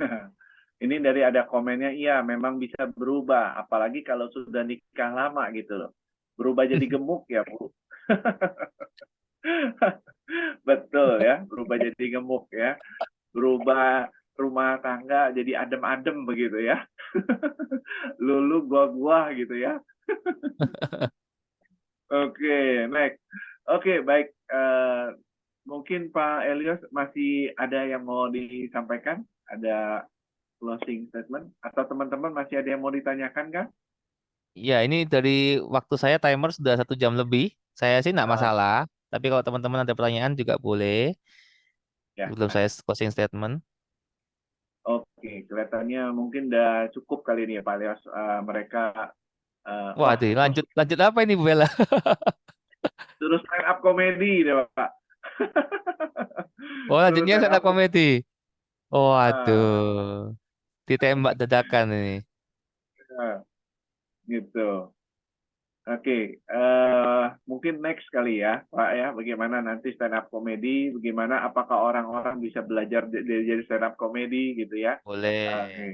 A: Ini dari ada komennya, iya memang bisa berubah, apalagi kalau sudah nikah lama gitu loh. Berubah jadi gemuk ya, Bu. Betul ya, berubah jadi gemuk ya. Berubah rumah tangga jadi adem-adem begitu ya. Lulu gua-gua gitu ya. Oke, next. Oke, baik. Eh, mungkin Pak Elios masih ada yang mau disampaikan? Ada closing statement? Atau teman-teman masih ada yang mau ditanyakan kan?
B: Ya, ini dari waktu saya timer sudah satu jam lebih. Saya sih nggak
A: Ah.
B: masalah. Tapi kalau teman-teman ada pertanyaan juga boleh.
A: Ya.
B: Belum saya closing statement.
A: Oke, kelihatannya mungkin udah cukup kali ini ya Pak Elios. Eh, mereka eh,
B: Wah, deh, lanjut lanjut apa ini Bu Bella?
A: terus stand up comedy deh Pak.
B: Oh, lanjutnya
A: stand
B: up komedi. Oh,
A: Ah.
B: aduh. Ditembak dadakan ini.
A: Nah, gitu. Oke, eh mungkin next kali ya, Pak ya, bagaimana nanti stand up comedy, bagaimana apakah orang-orang bisa belajar j- jadi jadi stand up comedy gitu ya?
B: Boleh.
A: Oke.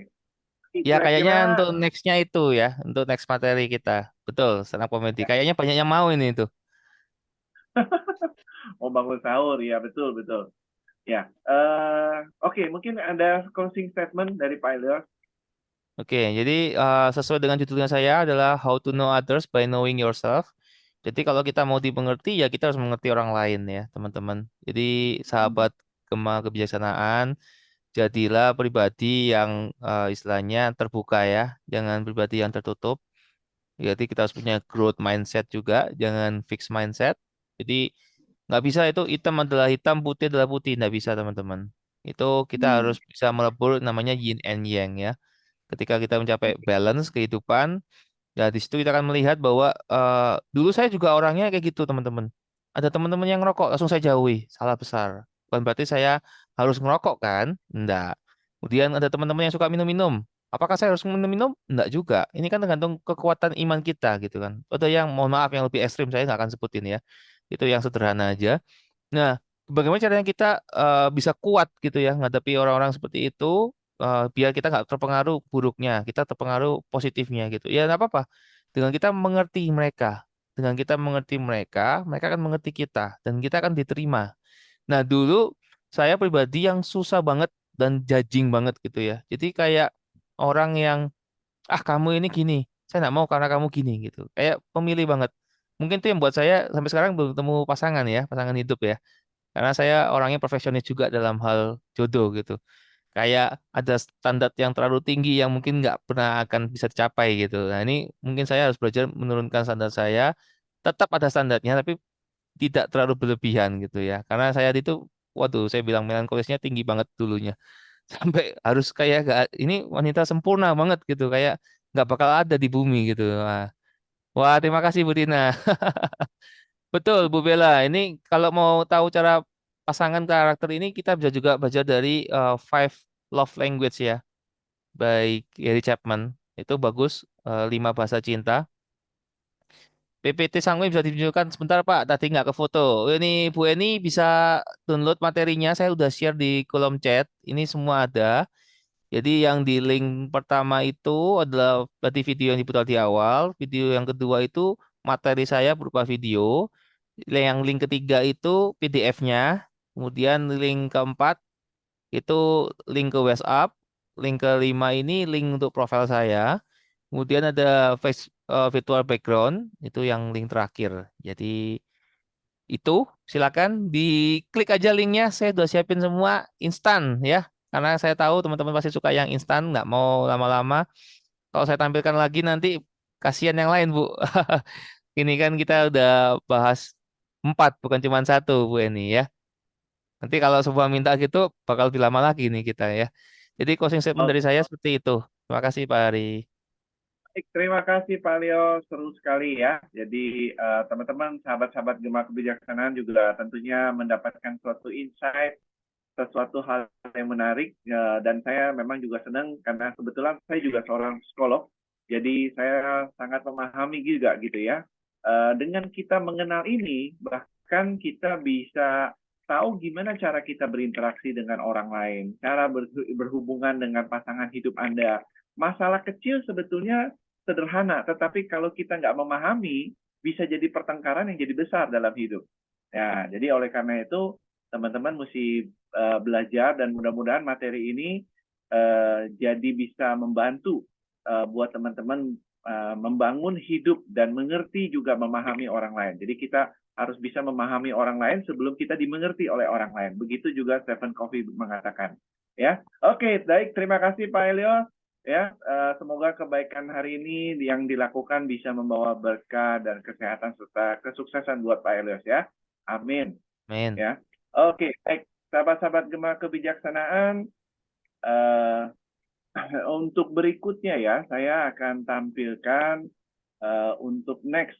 B: Ya, kayaknya
A: Kira-kira-
B: untuk next-nya itu ya, untuk next materi kita. Betul, stand up comedy. Kayaknya banyak yang mau ini itu.
A: mau bangun sahur, ya betul betul. Ya, eh oke, mungkin ada closing statement dari Pak Elios.
B: Oke, jadi eh, sesuai dengan judulnya saya adalah How to Know Others by Knowing Yourself. Jadi kalau kita mau dimengerti ya kita harus mengerti orang lain ya, teman-teman. Jadi sahabat Gema kebijaksanaan, jadilah pribadi yang eh, istilahnya terbuka ya, jangan pribadi yang tertutup. Jadi kita harus punya growth mindset juga, jangan fixed mindset. Jadi nggak bisa itu hitam adalah hitam, putih adalah putih, nggak bisa teman-teman. Itu kita
A: Hmm.
B: harus bisa melebur namanya yin and yang ya. Ketika kita mencapai balance kehidupan, ya di situ kita akan melihat bahwa eh, dulu saya juga orangnya kayak gitu teman-teman. Ada teman-teman yang ngerokok langsung saya jauhi, salah besar. Bukan berarti saya harus ngerokok kan? Enggak. Kemudian ada teman-teman yang suka minum-minum. Apakah saya harus minum-minum? Enggak juga. Ini kan tergantung kekuatan iman kita gitu kan. Ada yang mohon maaf yang lebih ekstrim saya nggak akan sebutin ya. Itu yang sederhana aja. Nah, bagaimana caranya kita eh, bisa kuat gitu ya menghadapi orang-orang seperti itu eh, biar kita nggak terpengaruh buruknya, kita terpengaruh positifnya gitu. Ya nggak apa-apa. Dengan kita mengerti mereka, dengan kita mengerti mereka, mereka akan mengerti kita dan kita akan diterima. Nah, dulu saya pribadi yang susah banget dan judging banget gitu ya. Jadi kayak orang yang ah kamu ini gini, saya nggak mau karena kamu gini gitu. Kayak pemilih banget. Mungkin itu yang buat saya sampai sekarang belum ketemu pasangan ya, pasangan hidup ya. Karena saya orangnya profesionis juga dalam hal jodoh gitu. Kayak ada standar yang terlalu tinggi yang mungkin nggak pernah akan bisa dicapai gitu. Nah ini mungkin saya harus belajar menurunkan standar saya. Tetap ada standarnya tapi tidak terlalu berlebihan gitu ya. Karena saya itu, waduh saya bilang melankolisnya tinggi banget dulunya. Sampai harus kayak gak, ini wanita sempurna banget gitu. Kayak nggak bakal ada di bumi gitu. Wah, Wah terima kasih Bu Tina. Betul, Bu Bella. Ini kalau mau tahu cara pasangan karakter ini kita bisa juga baca dari uh, Five Love Language ya, by Gary Chapman. Itu bagus, uh, lima bahasa cinta. PPT Sangwe bisa ditunjukkan sebentar Pak, tadi nggak ke foto. Ini Bu Eni bisa download materinya, saya udah share di kolom chat. Ini semua ada. Jadi yang di link pertama itu adalah berarti video yang diputar di awal. Video yang kedua itu materi saya berupa video. Yang link ketiga itu PDF-nya. Kemudian link keempat itu link ke WhatsApp. Link kelima ini link untuk profil saya. Kemudian ada face eh, virtual background itu yang link terakhir. Jadi itu silakan diklik aja linknya. Saya udah siapin semua instan ya. Karena saya tahu teman-teman pasti suka yang instan, nggak mau lama-lama. Kalau saya tampilkan lagi nanti kasihan yang lain Bu. Ini kan kita udah bahas empat, bukan cuma satu Bu Eni ya. Nanti kalau semua minta gitu bakal lebih lama lagi nih kita ya. Jadi closing statement dari saya seperti itu. Terima kasih Pak Ari.
A: Baik, terima kasih Pak Leo, seru sekali ya. Jadi eh, teman-teman, sahabat-sahabat Gema Kebijaksanaan juga tentunya mendapatkan suatu insight, sesuatu hal yang menarik. eh, dan saya memang juga senang karena kebetulan saya juga seorang psikolog. Jadi saya sangat memahami juga gitu ya. Eh, dengan kita mengenal ini, bahkan kan kita bisa tahu gimana cara kita berinteraksi dengan orang lain, cara ber- berhubungan dengan pasangan hidup Anda. Masalah kecil sebetulnya sederhana, tetapi kalau kita nggak memahami, bisa jadi pertengkaran yang jadi besar dalam hidup. Ya, jadi oleh karena itu teman-teman mesti eh, belajar dan mudah-mudahan materi ini eh, jadi bisa membantu eh, buat teman-teman membangun hidup dan mengerti juga memahami orang lain. Jadi kita harus bisa memahami orang lain sebelum kita dimengerti oleh orang lain. Begitu juga Stephen Covey mengatakan. Ya, oke, baik. Terima kasih Pak Elio. Ya, eh, semoga kebaikan hari ini yang dilakukan bisa membawa berkah dan kesehatan serta kesuksesan buat Pak Elios ya. Amin.
B: Amin.
A: Ya. Oke, baik. Sahabat-sahabat Gema Kebijaksanaan, eh, untuk berikutnya ya, saya akan tampilkan eh, untuk next